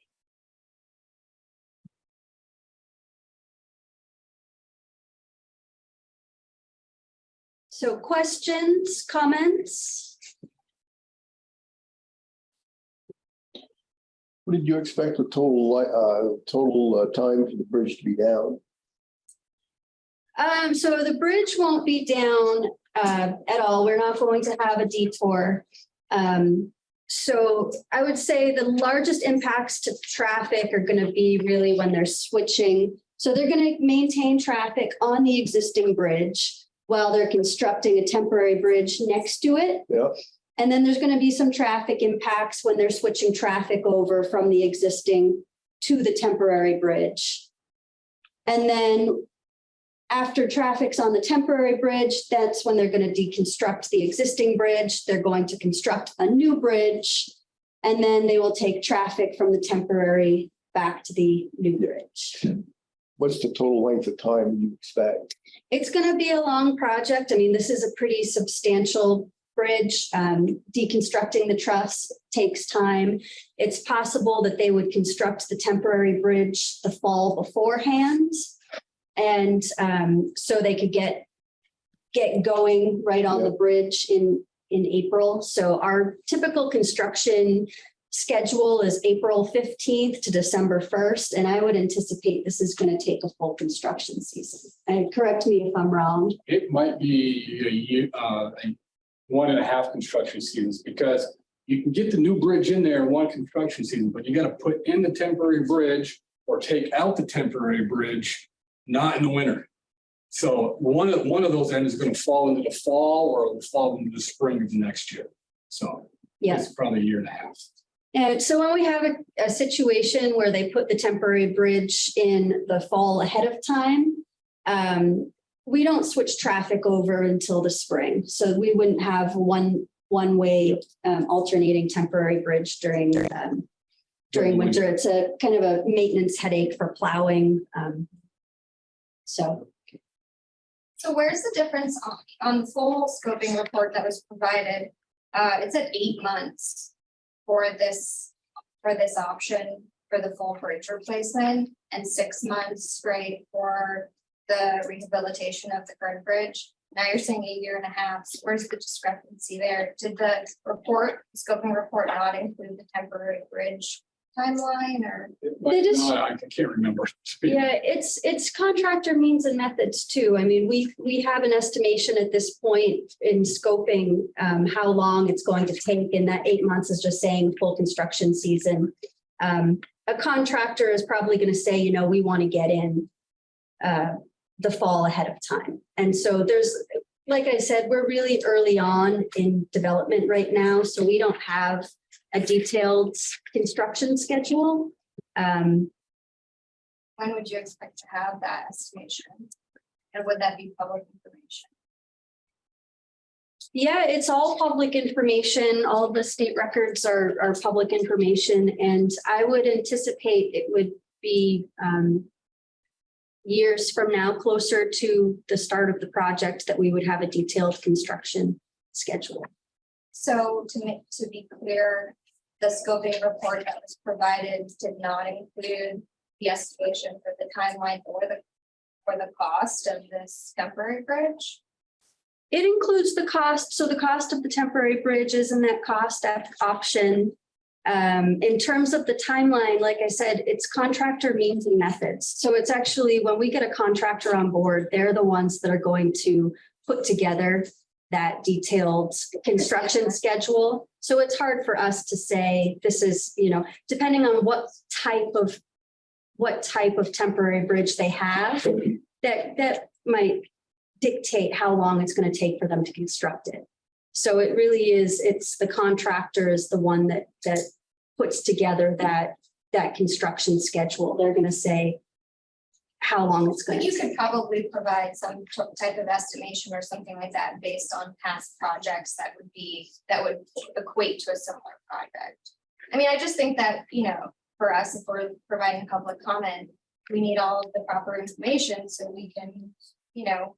So questions, comments? What did you expect the total, uh, total uh, time for the bridge to be down? Um, so the bridge won't be down uh at all. We're not going to have a detour. Um, so I would say the largest impacts to traffic are gonna be really when they're switching. So they're gonna maintain traffic on the existing bridge while they're constructing a temporary bridge next to it. Yeah. And then there's gonna be some traffic impacts when they're switching traffic over from the existing to the temporary bridge. And then after traffic's on the temporary bridge, that's when they're gonna deconstruct the existing bridge. They're going to construct a new bridge. And then they will take traffic from the temporary back to the new bridge. What's the total length of time you expect? It's gonna be a long project. I mean, this is a pretty substantial bridge. Um, deconstructing the truss takes time. It's possible that they would construct the temporary bridge the fall beforehand. And um, so they could get, get going right on the bridge in, in April. So our typical construction schedule is April fifteenth to December first, and I would anticipate this is gonna take a full construction season. And correct me if I'm wrong. It might be a year, uh, a one and a half construction seasons because you can get the new bridge in there in one construction season, but you gotta put in the temporary bridge or take out the temporary bridge, not in the winter. So one of, one of those ends is gonna fall into the fall or it'll fall into the spring of the next year. So Yes. it's probably a year and a half. And so when we have a, a situation where they put the temporary bridge in the fall ahead of time, um, we don't switch traffic over until the spring. So we wouldn't have one, one-way um, alternating temporary bridge during, um, during winter. It's a kind of a maintenance headache for plowing. um, So So where's the difference on, on the full scoping report that was provided? Uh, it said eight months for this, for this option for the full bridge replacement and six months straight for the rehabilitation of the current bridge. Now you're saying a year and a half. So Where's the discrepancy there? Did the report, scoping report not include the temporary bridge timeline or? They just- not, I can't remember. *laughs* Yeah, it's, it's contractor means and methods too. I mean, we, we have an estimation at this point in scoping um, how long it's going to take, and that eight months is just saying full construction season. Um, a contractor is probably gonna say, you know, we want to get in uh, the fall ahead of time. And so there's, like I said, we're really early on in development right now, so we don't have a detailed construction schedule. Um, When would you expect to have that estimation? And would that be public information? Yeah, it's all public information. All of the state records are, are public information, and I would anticipate it would be um, years from now, closer to the start of the project, that we would have a detailed construction schedule. So to make, to be clear, the scoping report that was provided did not include the estimation for the timeline or the, for the cost of this temporary bridge? It includes the cost, so the cost of the temporary bridge is in that cost option. Um, in terms of the timeline, like I said, it's contractor means and methods. So it's actually, when we get a contractor on board, they're the ones that are going to put together that detailed construction schedule. So it's hard for us to say, this is, you know, depending on what type of, what type of temporary bridge they have, that, that might dictate how long it's going to take for them to construct it. So it really is, it's the contractor is the one that, that puts together that, that construction schedule. They're going to say how long it's going But to you could probably provide some type of estimation or something like that based on past projects that would be, that would equate to a similar project. I mean, I just think that, you know, for us, if we're providing public comment, we need all of the proper information so we can, you know,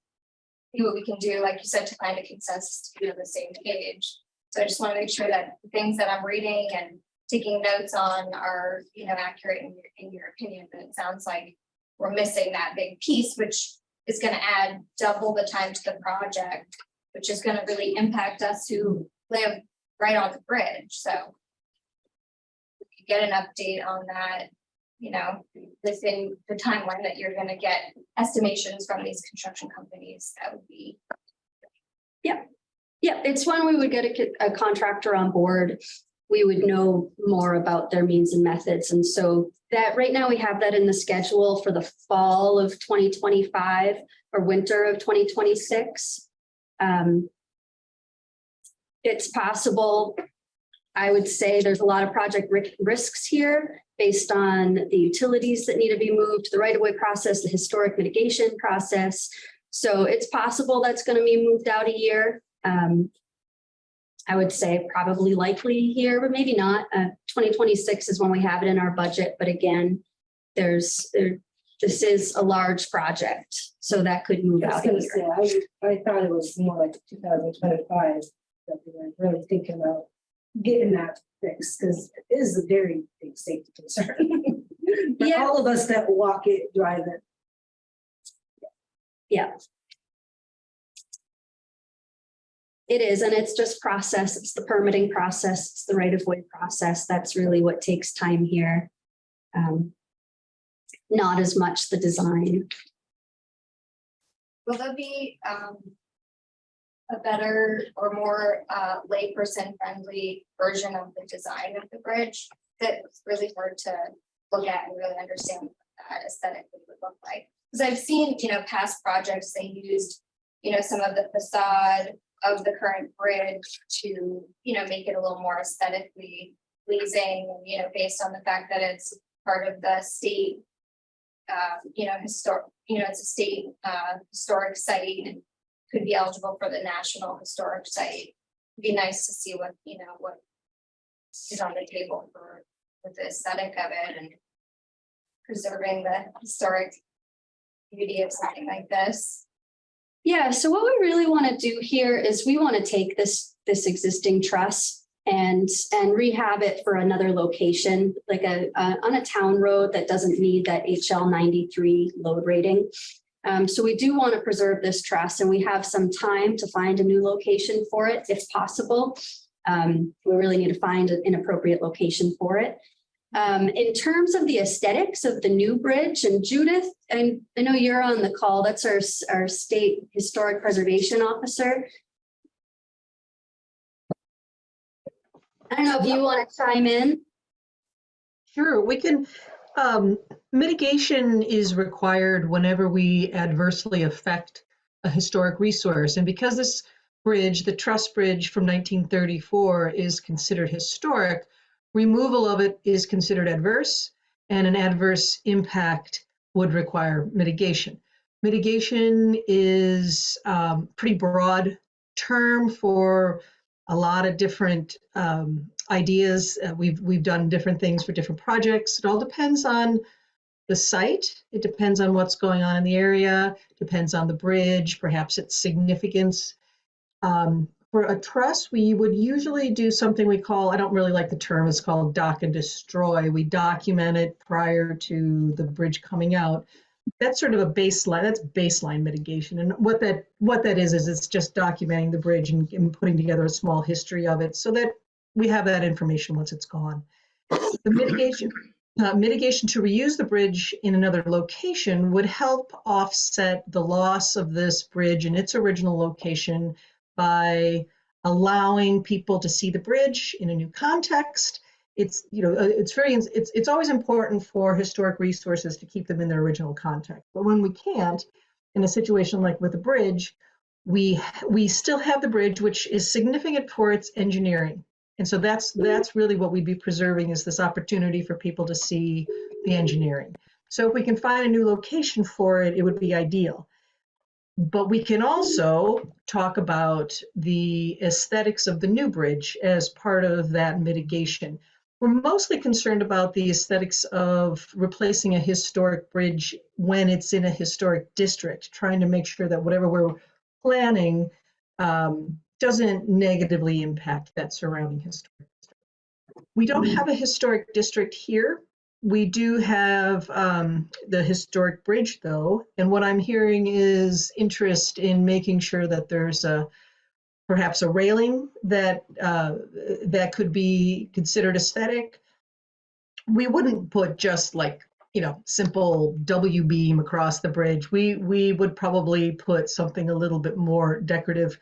see what we can do, like you said, to find a consensus to be on the same page. So I just want to make sure that the things that I'm reading and taking notes on are, you know, accurate in your, in your opinion, but it sounds like we're missing that big piece, which is gonna add double the time to the project, which is gonna really impact us who live right on the bridge, so. if you Get an update on that, you know, within the timeline that you're gonna get estimations from these construction companies, that would be. Yeah, yeah, it's when we would get a, a contractor on board, we would know more about their means and methods. And so that, right now, we have that in the schedule for the fall of twenty twenty-five or winter of twenty twenty-six. Um, It's possible, I would say there's a lot of project risks here based on the utilities that need to be moved, the right-of-way process, the historic mitigation process. So it's possible that's going to be moved out a year. Um, I would say probably likely here, but maybe not. Uh, twenty twenty-six is when we have it in our budget, but again, there's, there, this is a large project, so that could move out a year. say, I, I thought it was more like two thousand twenty-five, that we were really thinking about getting that fixed, because it is a very big safety concern. *laughs* For Yeah. all of us that walk it, drive it. Yeah. It is, and it's just process. It's the permitting process. It's the right-of-way process. That's really what takes time here. Um, Not as much the design. Will there be um. A better or more uh layperson friendly version of the design of the bridge that's really hard to look at and really understand what that aesthetically would look like. Cause I've seen, you know, past projects, they used, you know, some of the facade of the current bridge to, you know, make it a little more aesthetically pleasing, you know, based on the fact that it's part of the state uh, you know, historic, you know, it's a state, uh, historic site and could be eligible for the National Historic Site. Be nice to see what, you know, what is on the table for, for the aesthetic of it and preserving the historic beauty of something like this. Yeah, so what we really want to do here is we want to take this, this existing truss and, and rehab it for another location, like a, uh, on a town road that doesn't need that HL ninety-three load rating. Um, so we do want to preserve this truss and we have some time to find a new location for it if possible. Um, we really need to find an appropriate location for it. Um, in terms of the aesthetics of the new bridge and Judith, and I know you're on the call, that's our, our state historic preservation officer. I don't know if you want to chime in. Sure, we can, um, mitigation is required whenever we adversely affect a historic resource. And because this bridge, the truss bridge from 1934, is considered historic, removal of it is considered adverse, and an adverse impact would require mitigation. Mitigation is um, pretty broad term for a lot of different um, ideas. Uh, we've we've done different things for different projects. It all depends on the site. It depends on what's going on in the area. Depends on the bridge, perhaps its significance. Um, for a truss, we would usually do something we call, I don't really like the term, it's called doc and destroy. We document it prior to the bridge coming out. That's sort of a baseline, that's baseline mitigation. And what that what that is, is it's just documenting the bridge and, and putting together a small history of it so that we have that information once it's gone. The mitigation, uh, mitigation to reuse the bridge in another location would help offset the loss of this bridge in its original location by allowing people to see the bridge in a new context. It's you know uh, it's very it's it's always important for historic resources to keep them in their original context. But when we can't, in a situation like with the bridge, we we still have the bridge, which is significant for its engineering. And so that's that's really what we'd be preserving is this opportunity for people to see the engineering. So if we can find a new location for it, it would be ideal. But we can also talk about the aesthetics of the new bridge as part of that mitigation. We're mostly concerned about the aesthetics of replacing a historic bridge when it's in a historic district, trying to make sure that whatever we're planning um, doesn't negatively impact that surrounding historic district. We don't have a historic district here. We do have um, the historic bridge though, and what I'm hearing is interest in making sure that there's a perhaps a railing that uh, that could be considered aesthetic. We wouldn't put just like you know simple W beam across the bridge. We we would probably put something a little bit more decorative.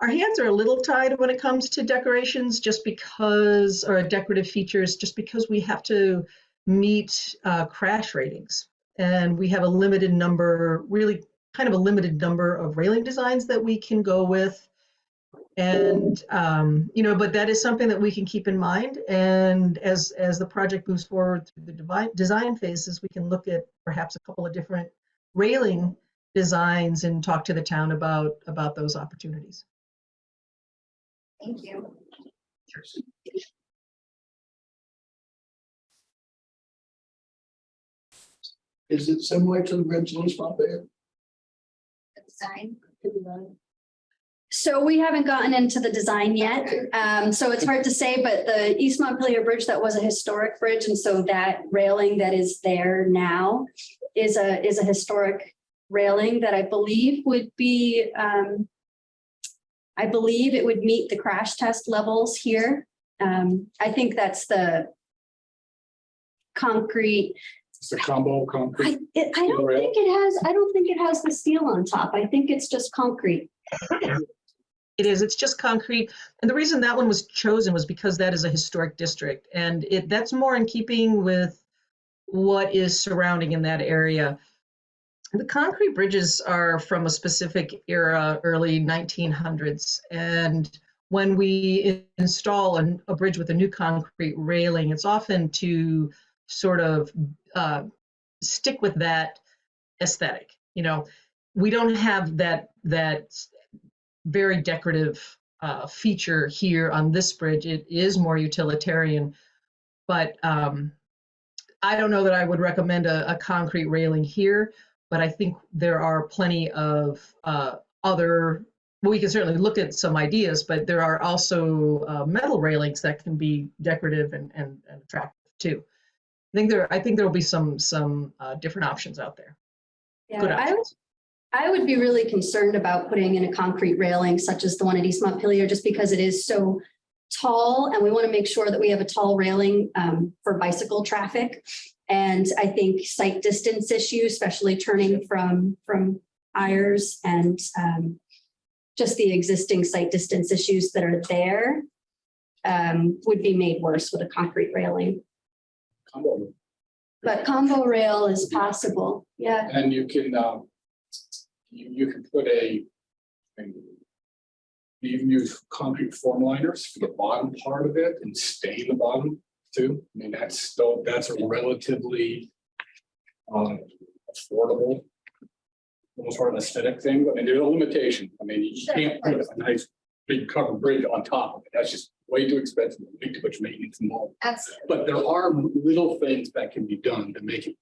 Our hands are a little tied when it comes to decorations, just because or decorative features, just because we have to meet uh, crash ratings. And we have a limited number, really kind of a limited number of railing designs that we can go with. And, um, you know, but that is something that we can keep in mind. And as, as the project moves forward through the devi- design phases, we can look at perhaps a couple of different railing designs and talk to the town about, about those opportunities. Thank you. Is it similar to the bridge in East Montpelier? The Design. So we haven't gotten into the design yet, um, so it's hard to say, but the East Montpelier Bridge, that was a historic bridge, and so that railing that is there now is a, is a historic railing that I believe would be, um, I believe it would meet the crash test levels here. Um, I think that's the concrete, It's a combo I, concrete. it, I don't rail? think it has, I don't think it has the steel on top. I think it's just concrete. It is, it's just concrete. And the reason that one was chosen was because that is a historic district. And it, that's more in keeping with what is surrounding in that area. The concrete bridges are from a specific era, early 1900s. And when we install an, a bridge with a new concrete railing, it's often to sort of uh, stick with that aesthetic. You know, we don't have that that very decorative uh, feature here on this bridge. It is more utilitarian, but um, I don't know that I would recommend a, a concrete railing here, but I think there are plenty of uh, other, well, we can certainly look at some ideas, but there are also uh, metal railings that can be decorative and, and, and attractive too. I think there, I think there will be some, some uh, different options out there. Yeah, Good I would. I would be really concerned about putting in a concrete railing such as the one at East Montpelier, just because it is so tall and we want to make sure that we have a tall railing um, for bicycle traffic. And I think sight distance issue, especially turning from, from Ayers and um, just the existing sight distance issues that are there um, would be made worse with a concrete railing. Combo. But combo rail is possible, yeah. And you can, um, you, you can put a, you even use concrete form liners for the bottom part of it and stain the bottom too. I mean, that's still, that's a relatively um, affordable, almost sort of aesthetic thing. I mean, there's a limitation. I mean, you can't put a nice big covered bridge on top of it. That's just way too expensive, way too much maintenance involved. Absolutely. But there are little things that can be done to make it,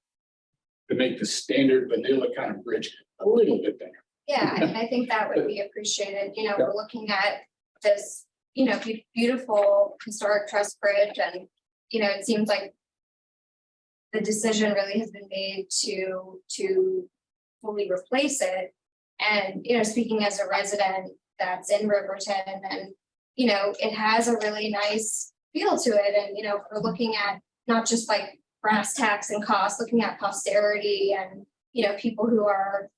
to make the standard vanilla kind of bridge a little bit better. Yeah, I, I think that would *laughs* be appreciated, you know, we're looking at this, you know, beautiful historic truss bridge and, you know, it seems like the decision really has been made to, to fully replace it. And, you know, speaking as a resident that's in Riverton and, you know, it has a really nice feel to it. And, you know, we're looking at not just like brass tacks and costs, looking at posterity and, you know, people who are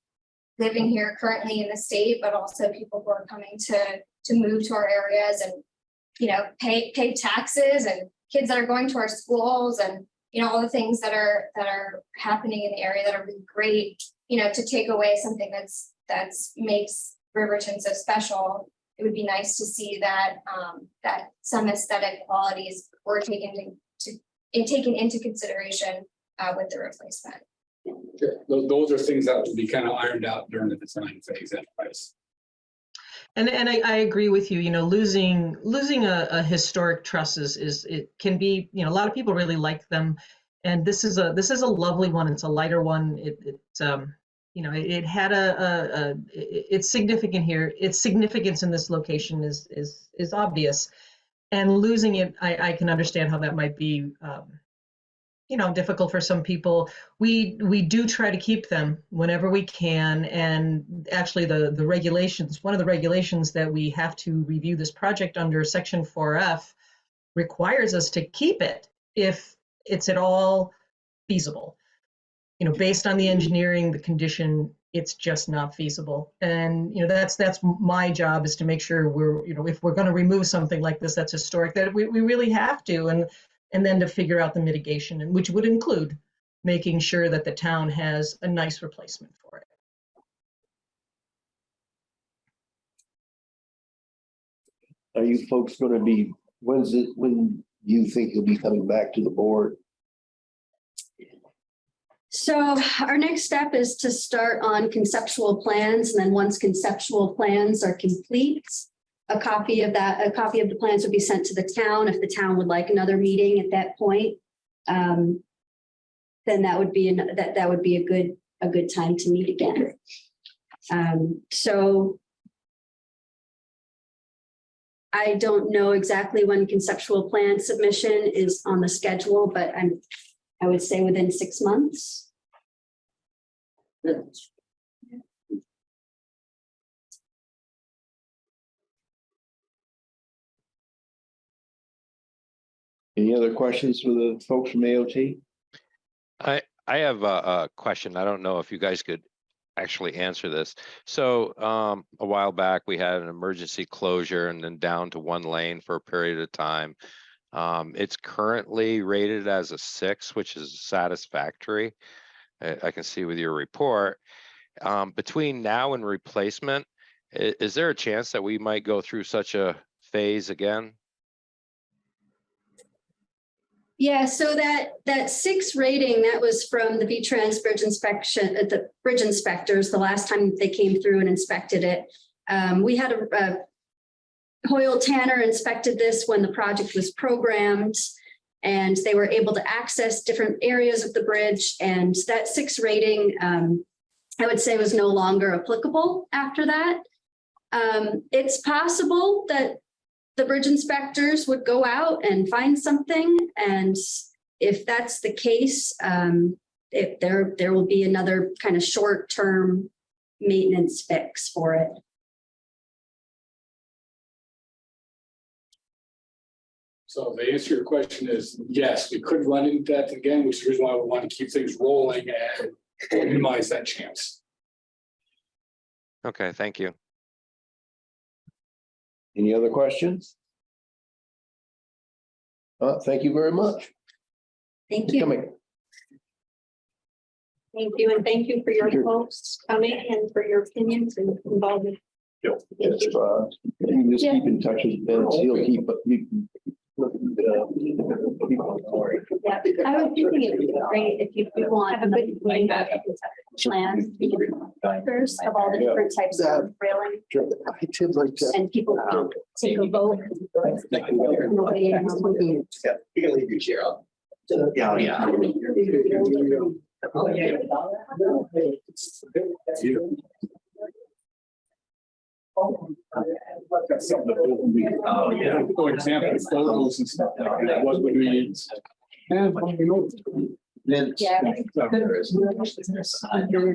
living here currently in the state, but also people who are coming to, to move to our areas and, you know, pay, pay taxes and kids that are going to our schools and, you know, all the things that are, that are happening in the area that are really great, you know, to take away something that's, that's makes Riverton so special. It would be nice to see that, um, that some aesthetic qualities were taken to, to, in- taken into consideration, uh, with the replacement. Yeah, Those, those are things that will be kind of ironed out during the design phase anyways. And, and I, I agree with you, you know, losing, losing a, a historic truss is, is, it can be, you know, a lot of people really like them. And this is a, this is a lovely one. It's a lighter one. It, it, um, you know, it, it had a, a, a, it- it's significant here. Its significance in this location is, is, is obvious. And losing it, I, I can understand how that might be, um, you know, difficult for some people. We we do try to keep them whenever we can, and actually the the regulations. One of the regulations that we have to review this project under, Section 4F, requires us to keep it if it's at all feasible. You know, based on the engineering, the condition, it's just not feasible. And you know, that's that's my job is to make sure we're you know if we're going to remove something like this that's historic, that we we really have to, and and then to figure out the mitigation, and which would include making sure that the town has a nice replacement for it. Are you folks gonna be, when's it, when you think you'll be coming back to the board? So our next step is to start on conceptual plans, and then once conceptual plans are complete, a copy of that, a copy of the plans would be sent to the town if the town would like another meeting at that point. Um, Then that would be, an- that, that would be a good, a good time to meet again. Um, So I don't know exactly when conceptual plan submission is on the schedule, but I'm I would say within six months. Any other questions for the folks from AOT? I, I have a, a question. I don't know if you guys could actually answer this. So, um, a while back, we had an emergency closure and then down to one lane for a period of time. Um, it's currently rated as a six, which is satisfactory. I, I can see with your report. Um, between now and replacement, i- is there a chance that we might go through such a phase again? Yeah, so that, that six rating, that was from the VTrans Bridge inspection, uh, the bridge inspectors, the last time they came through and inspected it. Um, we had a, a Hoyle Tanner inspected this when the project was programmed. And they were able to access different areas of the bridge and that six rating, um, I would say was no longer applicable after that. Um, it's possible that the bridge inspectors would go out and find something. And if that's the case, um, if there, there will be another kind of short-term maintenance fix for it. So the answer to your question is, yes, we could run into that again, which is the reason why we want to keep things rolling and minimize that chance. Okay, thank you. Any other questions? Uh, thank you very much. Thank for you. coming. Thank you, and thank you for your folks coming and for your opinions and involvement. If, uh, you can just keep in touch with Vince, he'll keep, you can. keep on going. Yeah, I was thinking it would be great if you could want, have a good like that plans, pictures of all the different types of railing I did like that. and people um, can take a vote. Yeah, you can leave your chair up. Yeah, yeah. Oh, yeah. For example, photos and stuff, like that, what would we? And, you know, Vince. Yeah. There is. This is here.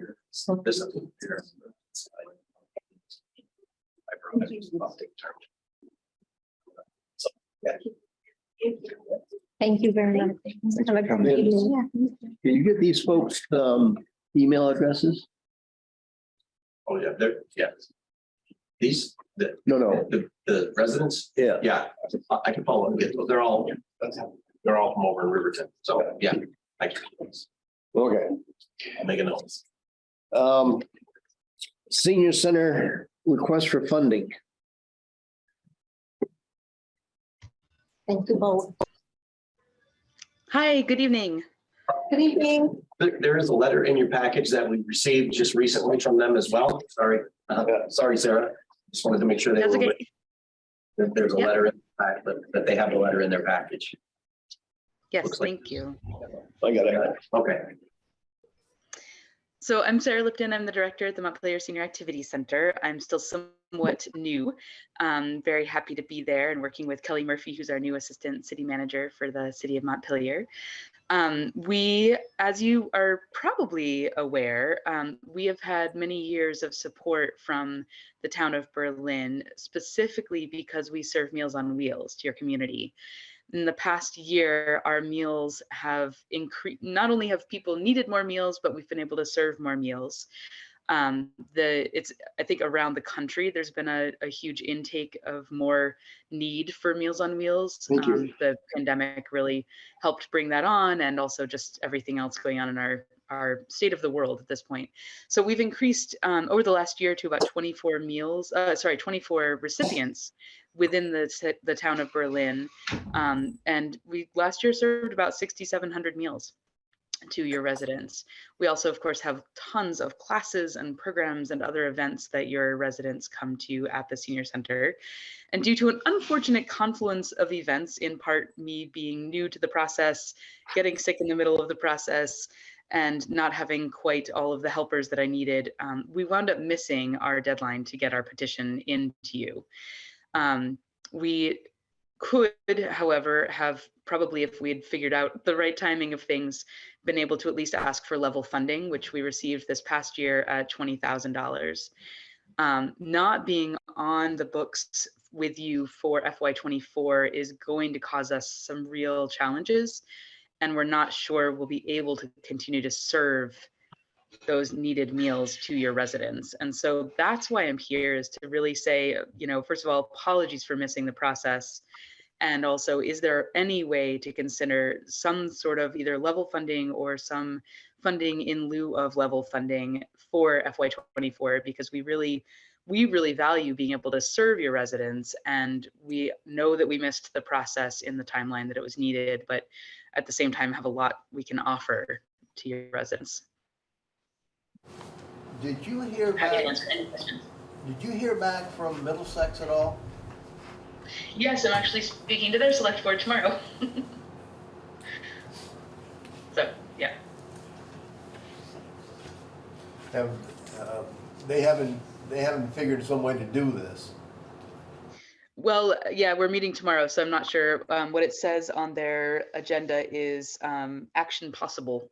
I promise I'll take charge. So, yeah. Thank you very much. Have a good evening. Can you get these folks, um, email addresses? Oh, yeah, they're, yeah. These, the, No, no, the, the residents, yeah. yeah, I- I can follow, up. Yeah, they're all, they're all from over in Riverton, so, yeah. I can, Okay. I'll make a note. Um, senior center request for funding. Thank you both. Hi, good evening. Good evening. There, there is a letter in your package that we received just recently from them as well. Sorry, uh, sorry, Sarah. Just wanted to make sure they That's were. okay. That there's a Yeah. letter, in the pack- that, that they have a letter in their package. Yes, Looks like- thank you. I got it. Okay, So I'm Sarah Lipton. I'm the director at the Montpelier Senior Activity Center. I'm still somewhat new. Um, very happy to be there and working with Kelly Murphy, who's our new assistant city manager for the city of Montpelier. Um, we, as you are probably aware, um, we have had many years of support from the town of Berlin, specifically because we serve Meals on Wheels to your community. in the past year, our meals have increased, not only have people needed more meals, but we've been able to serve more meals. Um, the it's I think around the country there's been a, a huge intake of more need for Meals on Wheels. Thank you. Um, the pandemic really helped bring that on, and also just everything else going on in our our state of the world at this point. So we've increased um, over the last year to about 24 meals, uh, sorry, 24 recipients within the the town of Berlin, um, and we last year served about 6,700 meals to your residents. We also, of course, have tons of classes and programs and other events that your residents come to at the senior center. And due to an unfortunate confluence of events, in part me being new to the process, getting sick in the middle of the process, and not having quite all of the helpers that I needed, um, we wound up missing our deadline to get our petition into you. Um, we could, however, have probably, if we had figured out the right timing of things, been able to at least ask for level funding, which we received this past year at $20,000. Um, not being on the books with you for FY24 is going to cause us some real challenges, and we're not sure we'll be able to continue to serve those needed meals to your residents. And so that's why I'm here is to really say, you know, first of all, apologies for missing the process. And also, is there any way to consider some sort of either level funding or some funding in lieu of level funding for FY24? Because we really, we really value being able to serve your residents. And we know that we missed the process in the timeline that it was needed, but at the same time have a lot we can offer to your residents. Did you hear back, answer any questions. did you hear back from Middlesex at all? Yes, I'm actually speaking to their select board tomorrow. *laughs* so, yeah. Have, uh, they haven't, they haven't figured some way to do this. Well, yeah, we're meeting tomorrow, so I'm not sure. Um, what it says on their agenda is um, action possible.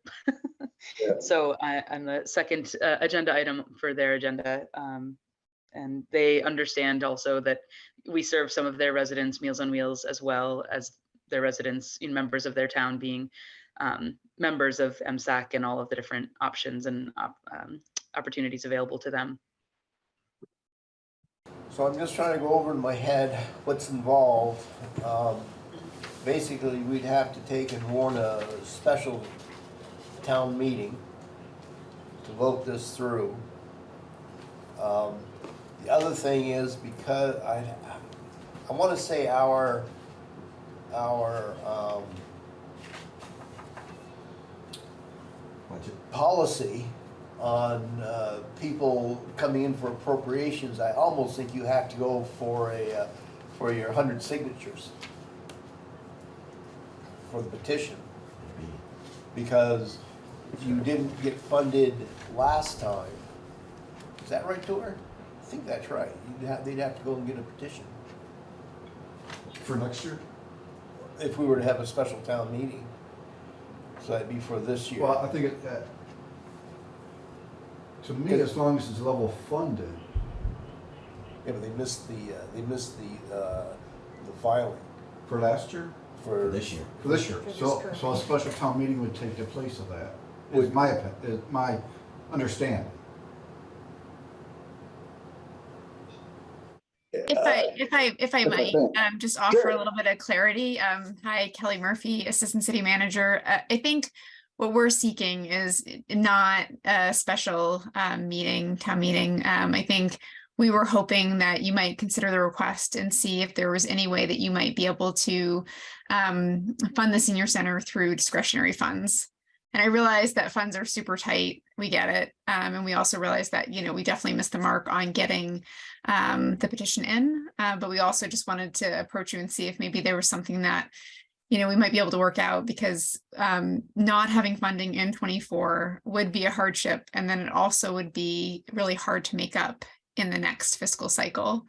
Yeah. *laughs* So I, I'm the second uh, agenda item for their agenda. Um, and they understand also that we serve some of their residents Meals on Wheels as well as their residents, know, members of their town being um, members of MSAC and all of the different options and op- um, opportunities available to them. So I'm just trying to go over in my head what's involved. Um, Basically, we'd have to take and warn a special town meeting to vote this through. Um, The other thing is because I, I want to say our, our, um, policy on, uh, people coming in for appropriations, I almost think you have to go for a, uh, for your hundred signatures for the petition. Because if you didn't get funded last time. Is that right, Tor? I think that's right. You'd have, they'd have to go and get a petition For next year? if we were to have a special town meeting. So that'd be for this year. Well, I think it, uh, to me, as long as it's level funded, Yeah, but they missed the, uh, they missed the, uh, the filing for last year? for. This year. For this year, For this so, current so a special town meeting would take the place of that, is my, opi- is my understanding. If I, if I, if I might, um, just offer Sure. a little bit of clarity. Um, hi, Kelly Murphy, Assistant City Manager. Uh, I think what we're seeking is not a special, um, meeting, town meeting. Um, I think we were hoping that you might consider the request and see if there was any way that you might be able to, um, fund the senior center through discretionary funds. And I realize that funds are super tight. We get it. Um, and we also realize that, you know, we definitely missed the mark on getting um, the petition in, uh, but we also just wanted to approach you and see if maybe there was something that, you know, we might be able to work out because um, not having funding in 24 would be a hardship. And then it also would be really hard to make up in the next fiscal cycle.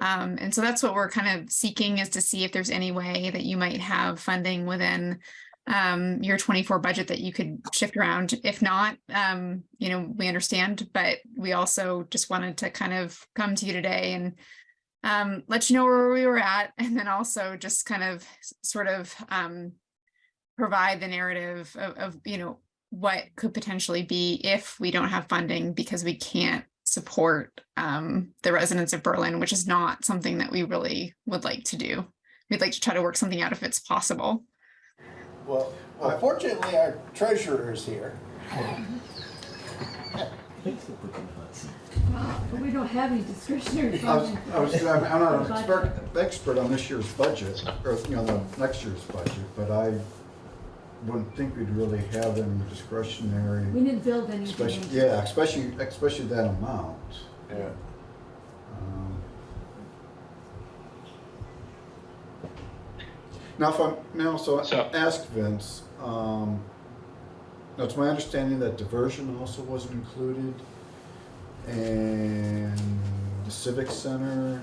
Um, and so that's what we're kind of seeking is to see if there's any way that you might have funding within um, your 24 budget that you could shift around. If not, um, you know, we understand, but we also just wanted to kind of come to you today and um, let you know where we were at, *laughs* and then also just kind of sort of um, provide the narrative of, of, you know, what could potentially be if we don't have funding because we can't support um, the residents of Berlin, which is not something that we really would like to do. We'd like to try to work something out if it's possible. Well, well, fortunately, our treasurer is here. But we don't have any discretionary I was, funding. I was, I'm I'm not an expert, expert on this year's budget, or, you know, the next year's budget, but I wouldn't think we'd really have any discretionary, We didn't build anything. especially, yeah, especially, especially that amount. Yeah. Now, if I'm, may I also So- ask Vince, um, now it's my understanding that diversion also wasn't included, and the civic center,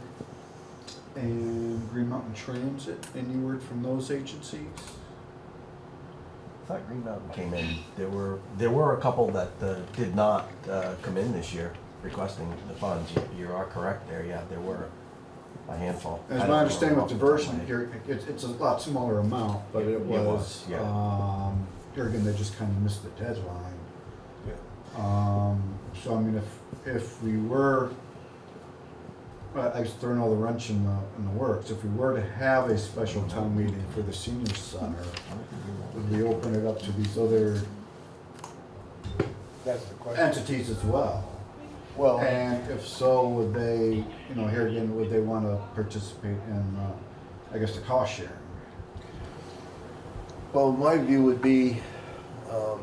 and Green Mountain Transit, any word from those agencies? I thought Green Mountain came in. There were, there were a couple that uh, did not uh, come in this year requesting the funds. You- You are correct there, yeah, there were a handful. I As don't my understanding with off the top of my diversion, head. here, it's, it's a lot smaller amount, but It- it it was, was, yeah. um, here again, they just kind of missed the deadline. Um, so I mean, if, if we were, I, I was throwing all the wrench in the, in the works, if we were to have a special town meeting for the senior center, would we open it up to these other That's the question. entities as well? Well, And if so, would they, you know, here again, would they want to participate in, uh, I guess, the cost sharing? well, my view would be, um,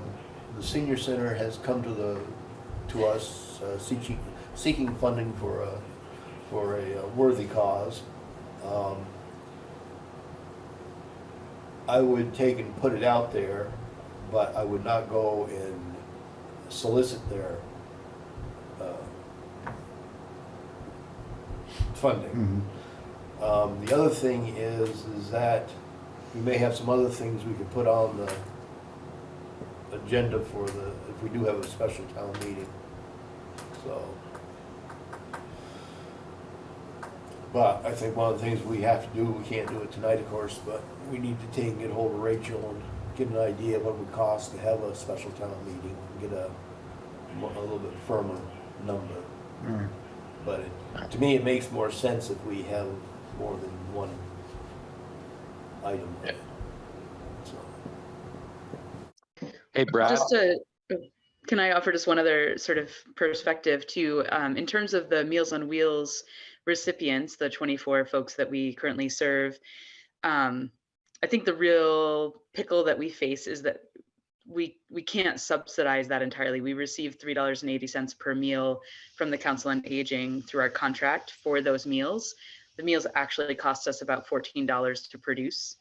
the senior center has come to the, to us, uh, seeking, seeking funding for a, for a uh, worthy cause. Um, I would take and put it out there, but I would not go and solicit their, uh, funding. Um, the other thing is, is that we may have some other things we could put on the agenda for the, if we do have a special town meeting, so. But I think one of the things we have to do, we can't do it tonight, of course, but we need to take and get hold of Rachel and get an idea of what it would cost to have a special town meeting, and get a, a little bit firmer number. Alright. But it, to me, it makes more sense if we have more than one item. So, Hey, Brad. Just to, can I offer just one other sort of perspective too? Um, in terms of the Meals on Wheels recipients, the 24 folks that we currently serve, um, I think the real pickle that we face is that we we can't subsidize that entirely. We receive three dollars and eighty cents per meal from the Council on Aging through our contract for those meals. The meals actually cost us about fourteen dollars to produce.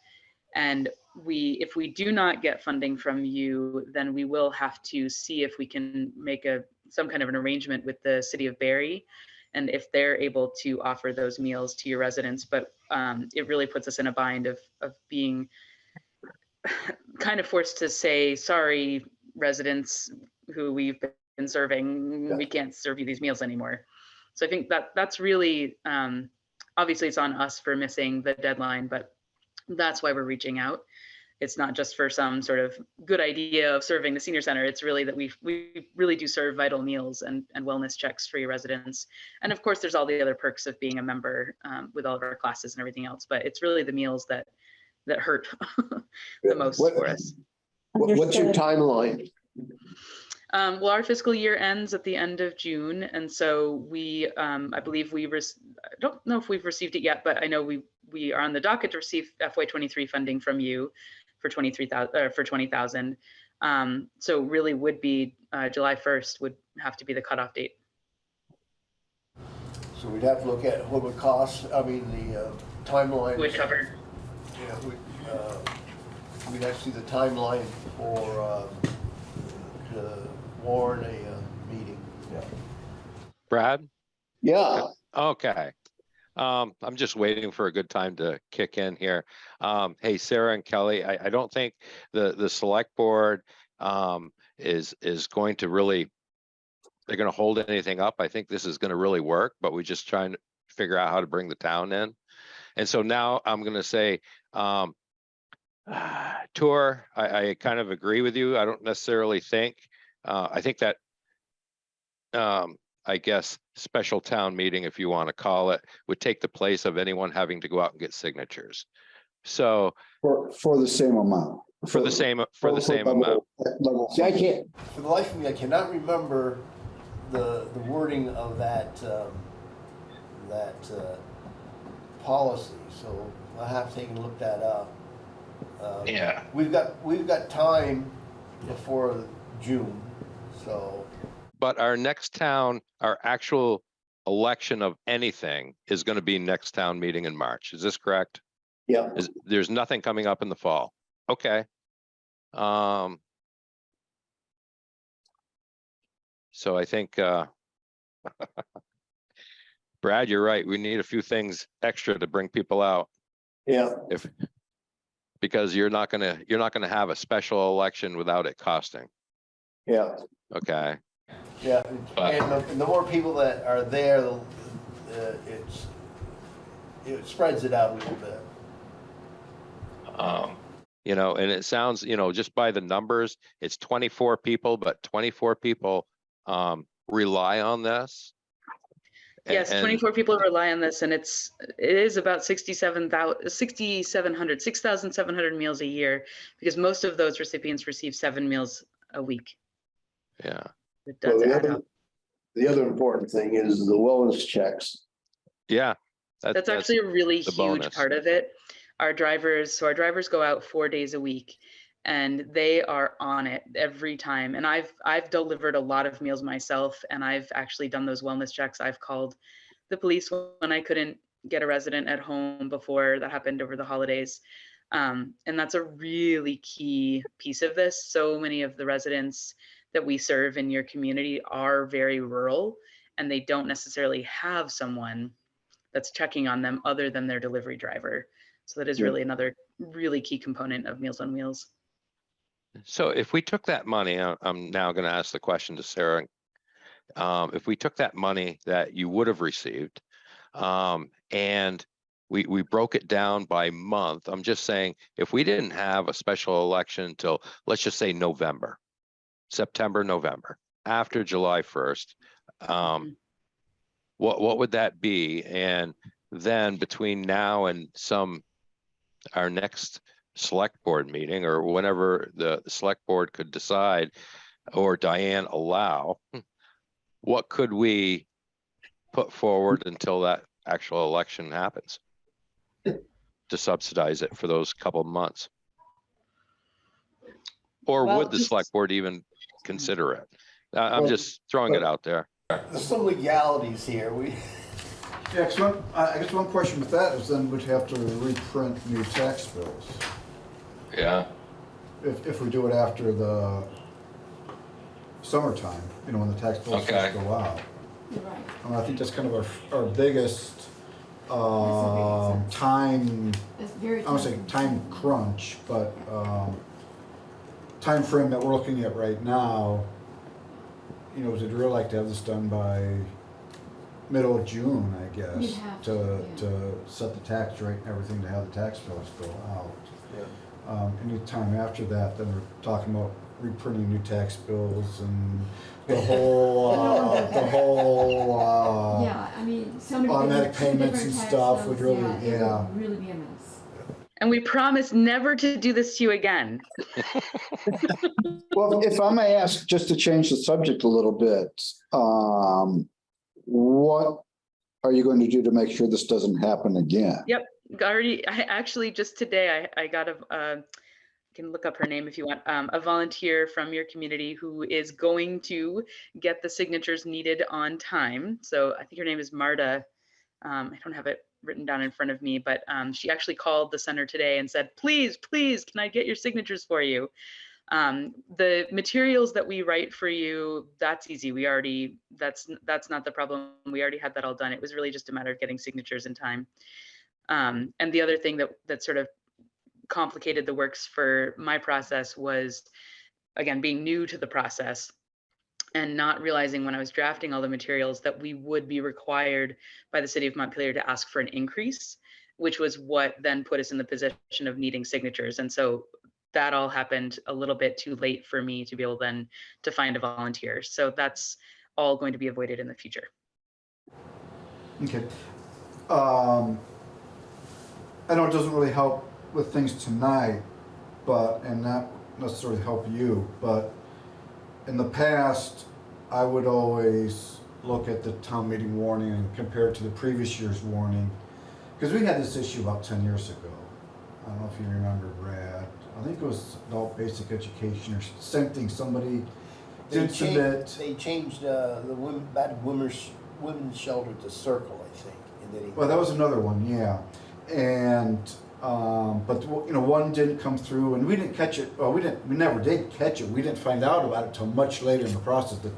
And we, if we do not get funding from you, then we will have to see if we can make a some kind of an arrangement with the city of Barre and if they're able to offer those meals to your residents. But um, it really puts us in a bind of of being kind of forced to say, sorry, residents who we've been serving, we can't serve you these meals anymore. So I think that that's really, um, obviously it's on us for missing the deadline, but that's why we're reaching out. It's not just for some sort of good idea of serving the senior center. It's really that we we really do serve vital meals and, and wellness checks for your residents. And of course, there's all the other perks of being a member um, with all of our classes and everything else. But it's really the meals that that hurt *laughs* the most What- for us. What- What's your timeline? Um, well, our fiscal year ends at the end of June, and so we, um, I believe we, I don't know if we've received it yet, but I know we we are on the docket to receive FY23 funding from you for 23,000 uh, for 20,000. Um, so really would be uh, July 1st would have to be the cutoff date. So we'd have to look at what would cost, I mean, the uh, timeline. Would cover. Yeah, we, uh, we'd have to see the timeline for, um, to warn a, uh, meeting. Yeah. Brad? Yeah, Okay. Um, I'm just waiting for a good time to kick in here. Um, hey, Sarah and Kelly, I, I don't think the, the select board, um, is, is going to really, they're gonna hold anything up. I think this is gonna really work, but we're just trying to figure out how to bring the town in. And so now I'm gonna say, um, tour, I, I kind of agree with you. I don't necessarily think, uh, I think that, um, I guess, special town meeting, if you want to call it, would take the place of anyone having to go out and get signatures. So for, for the same amount. for the same, for the same level- amount. level. See, I can't, For the life of me, I cannot remember the, the wording of that, um, that, uh, policy, so I'll have to take a look that up. Um, Yeah. We've got, we've got time before June, so. But our next town, our actual election of anything is going to be next town meeting in March. Is this correct? yeah, Is, there's nothing coming up in the fall. Okay. Um. So I think, uh. *laughs* Brad, you're right. We need a few things extra to bring people out yeah, if. Because you're not gonna, you're not gonna have a special election without it costing. yeah. Okay, Yeah, and- and the, the more people that are there, the, the- it's, it spreads it out a little bit. Um, you know, and it sounds, you know, just by the numbers, it's twenty-four people, but twenty-four people um rely on this. A- Yes, and- 24 people rely on this and it's, it is about 67,000, 6,700, 6,700 meals a year because most of those recipients receive seven meals a week. Yeah, It Well, the other, up. the other important thing is the wellness checks. yeah. that- That's actually a really huge bonus. part of it. Our drivers, so our drivers go out four days a week and they are on it every time. And I've I've delivered a lot of meals myself and I've actually done those wellness checks. I've called the police when I couldn't get a resident at home before that happened over the holidays. Um, and that's a really key piece of this. So many of the residents that we serve in your community are very rural and they don't necessarily have someone that's checking on them other than their delivery driver. So that is really another really key component of Meals on Wheels. So if we took that money, I- I'm now gonna ask the question to Sarah. Um, if we took that money that you would have received, um, and we, we broke it down by month, I'm just saying, if we didn't have a special election until, let's just say November, September, November, after July first, um, what, what would that be? And then between now and some, our next select board meeting or whenever the select board could decide, or Diane allow, what could we put forward until that actual election happens? To subsidize it for those couple of months? Or Well, would the just- select board even consider it? I- I'm Well, just throwing it out there. There's some legalities here. We, Yeah, 'cause one, I I guess one question with that is then we'd have to reprint new tax bills. Yeah. If, if we do it after the summertime, you know, when the tax bills Okay. first go out. Right. And I think that's kind of our, our biggest, um, time, It's very. I don't say time crunch, but, um, time frame that we're looking at right now, you know, we'd really like to have this done by middle of June, I guess. You'd have To, to, yeah. to set the tax rate and everything, to have the tax bills go out. Um, anytime after that, then we're talking about reprinting new tax bills and the *laughs* whole, uh, the whole, uh, Yeah, I mean, so many. automatic different- payments different and tax stuff bills, would really- it yeah. would Really be a mess. And we promise never to do this to you again. *laughs* Well, if I may ask, just to change the subject a little bit, um, what are you going to do to make sure this doesn't happen again? Yep, already, I actually, just today, I, I got a, uh, can look up her name if you want, um, a volunteer from your community who is going to get the signatures needed on time. So I think her name is Marta. Um, I don't have it written down in front of me, but, um, she actually called the center today and said, please, please, can I get your signatures for you? Um, the materials that we write for you, that's easy. We already, that's, that's not the problem. We already had that all done. It was really just a matter of getting signatures in time. Um, and the other thing that, that sort of complicated the works for my process was, again, being new to the process and not realizing when I was drafting all the materials that we would be required by the city of Montpelier to ask for an increase, which was what then put us in the position of needing signatures. And so that all happened a little bit too late for me to be able then to find a volunteer. So that's all going to be avoided in the future. Okay. Um, I know it doesn't really help with things tonight, but, and not necessarily help you, but in the past, I would always look at the town meeting warning and compare it to the previous year's warning. Because we had this issue about ten years ago. I don't know if you remember, Brad. I think it was adult basic education or same thing, somebody they did submit. changed, they changed, uh, the women, that women's, women's shelter to circle, I think. and then Well, that was another one, yeah. And, um, but, you know, one didn't come through and we didn't catch it, well, we didn't, we never did catch it. We didn't find out about it till much later in the process. The,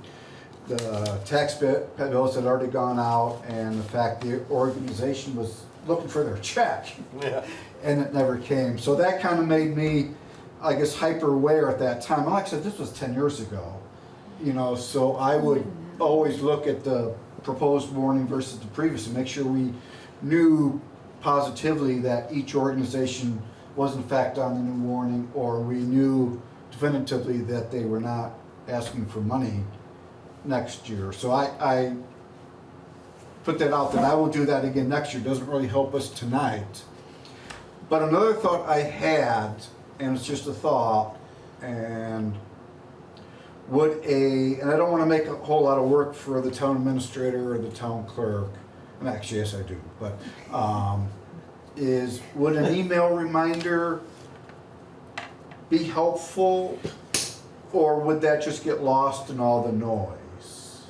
the tax bills had already gone out and the fact the organization was looking for their *laughs* check. Yeah. And it never came. So that kind of made me, I guess, hyper aware at that time. Like I said, this was ten years ago. You know, so I would always look at the proposed warning versus the previous and make sure we knew positively that each organization was in fact on the new warning, or we knew definitively that they were not asking for money next year. So I, I put that out that I will do that again next year. Doesn't really help us tonight. But another thought I had, and it's just a thought, and would a, and I don't want to make a whole lot of work for the town administrator or the town clerk, actually, yes, I do, but, um, is, would an email reminder be helpful? Or would that just get lost in all the noise?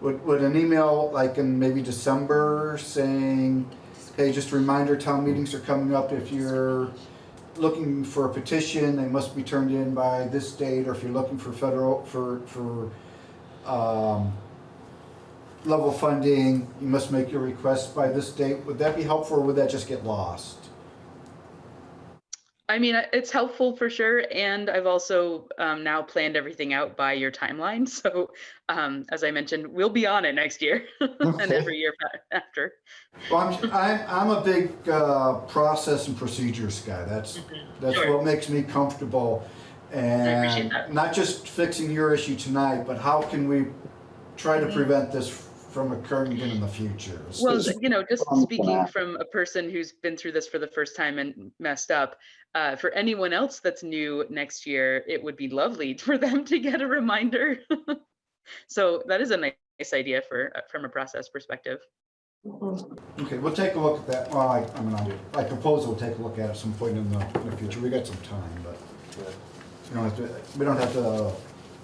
Would, would an email like in maybe December saying, hey, just a reminder, town meetings are coming up, if you're looking for a petition, they must be turned in by this date, or if you're looking for federal, for, for, um, level funding, you must make your request by this date, would that be helpful, or would that just get lost? I mean, it's helpful for sure. And I've also um, now planned everything out by your timeline. *laughs* So um, as I mentioned, we'll be on it next year *laughs* and every year *laughs* after. Well, I'm, I'm, a big, uh, process and procedures guy, that's, that's Sure. what makes me comfortable. appreciate And not just fixing your issue tonight, but how can we try to Mhm. prevent this from occurring again in the future. Well, you know, just Um, speaking yeah. from a person who's been through this for the first time and messed up, uh, for anyone else that's new next year, it would be lovely *laughs* for them to get a reminder. *laughs* so that is a nice idea for uh, from a process perspective. Okay, we'll take a look at that. Well, I, I mean, I, I propose we'll take a look at it at some point in the, in the future. We got some time, but we don't have to, we don't have to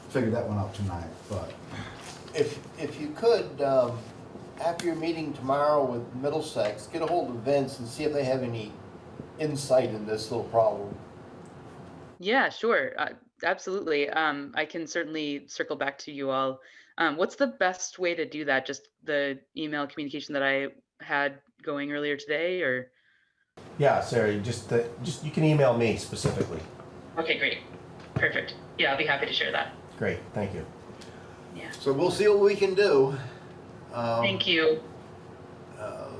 figure that one out tonight, but. If, if you could, um, after your meeting tomorrow with Middlesex, get a hold of Vince and see if they have any insight in this little problem. Yeah, sure. Uh, absolutely. Um, I can certainly circle back to you all. Um, what's the best way to do that? Just the email communication that I had going earlier today or? Yeah, Sarah, just, uh, just, you can email me specifically. Okay, great. Perfect. Yeah, I'll be happy to share that. Great, thank you. So we'll see what we can do. Um, Thank you. uh,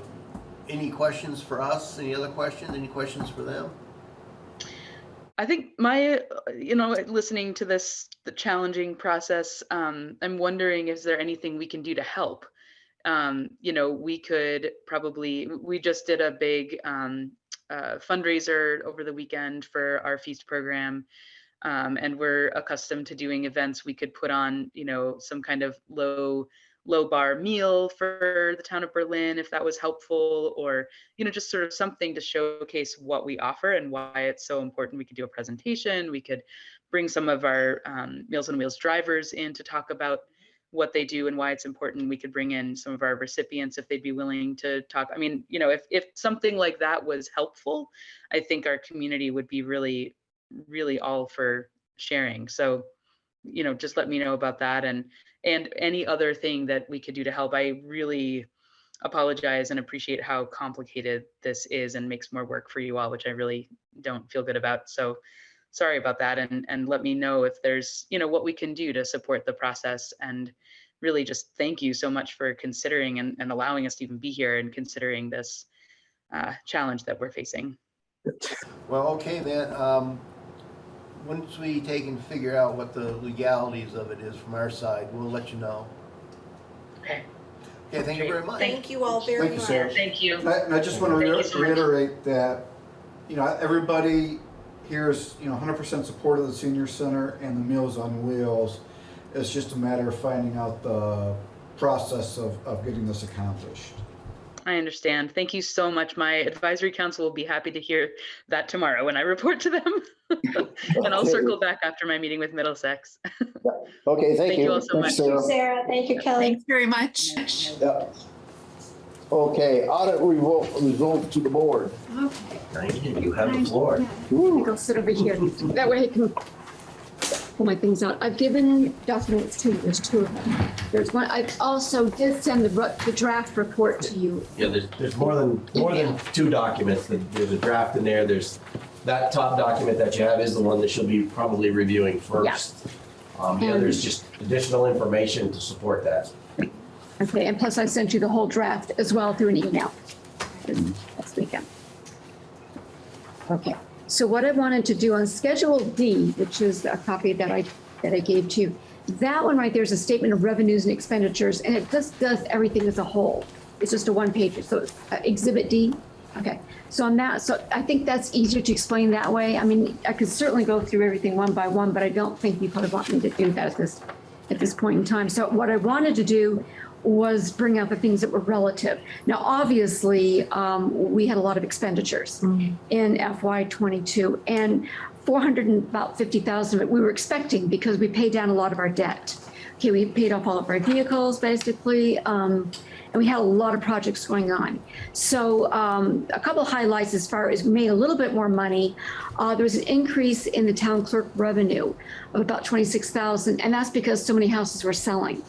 Any questions for us? Any other questions? Any questions for them? I think my, uh, you know, listening to this the challenging process, um, I'm wondering is there anything we can do to help? Um, you know, we could probably we just did a big um, uh, fundraiser over the weekend for our feast program. Um, and we're accustomed to doing events. We could put on, you know, some kind of low low bar meal for the town of Berlin if that was helpful or you know just sort of something to showcase what we offer and why it's so important we could do a presentation we could bring some of our um, meals on wheels drivers in to talk about what they do and why it's important we could bring in some of our recipients if they'd be willing to talk i mean you know if, if something like that was helpful i think our community would be really really all for sharing so you know just let me know about that and and any other thing that we could do to help. I really apologize and appreciate how complicated this is and makes more work for you all, which I really don't feel good about. So sorry about that. And, and let me know if there's, you know, what we can do to support the process and really just thank you so much for considering and, and allowing us to even be here and considering this uh, challenge that we're facing. Well, okay then, um, once we take and figure out what the legalities of it is from our side, we'll let you know. Okay. Okay, thank you very much. Thank you all very Thank you, much. Sarah. Thank you. And I, and I just want Thank you to so reiterate that, you know, everybody here is, you know, hundred percent support of the senior center and the Meals on Wheels. It's just a matter of finding out the process of, of getting this accomplished. I understand. Thank you so much. My advisory council will be happy to hear that tomorrow when I *laughs* report to them. *laughs* and I'll circle back after my meeting with Middlesex. Okay, thank you. Thank you you. all so Thanks, much. Sarah. Sarah, thank you, Kelly. Thanks very much. Yeah. Okay, audit revolt, result to the board. Okay. Thank you, you have the floor. I'll sit over here. *laughs* That way I can pull my things out. I've given documents to you. There's two of them. There's one, I also did send the, the draft report to you. Yeah, there's, there's more than, more than two documents. There's a draft in there. There's, that top document that you have is the one that she'll be probably reviewing first. Um, the other is just additional information to support that. Okay, and plus I sent you the whole draft as well through an email this weekend. Okay, so what I wanted to do on Schedule D, which is a copy that I, that I gave to you, that one right there is a statement of revenues and expenditures, and it just does everything as a whole. It's just a one page, so uh, Exhibit D. Okay, so on that, so I think that's easier to explain that way. I mean, I could certainly go through everything one by one, but I don't think you probably want me to do that at this, at this point in time. So what I wanted to do was bring out the things that were relative. Now, obviously, um, we had a lot of expenditures in FY '22, and 400 and about 50,000 of it we were expecting because we paid down a lot of our debt. Okay, we paid off all of our vehicles, basically, um, and we had a lot of projects going on. So um, a couple of highlights as far as we made a little bit more money. Uh, there was an increase in the town clerk revenue of about 26,000, and that's because so many houses were selling.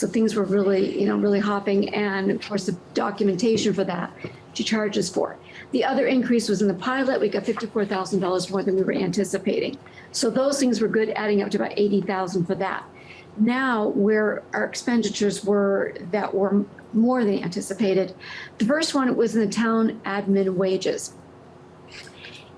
So things were really, you know, really hopping, and of course, the documentation for that she charges for. The other increase was in the pilot. We got $54,000 more than we were anticipating. So those things were good, adding up to about 80,000 for that. Now, where our expenditures were that were more than anticipated, the first one was in the town admin wages.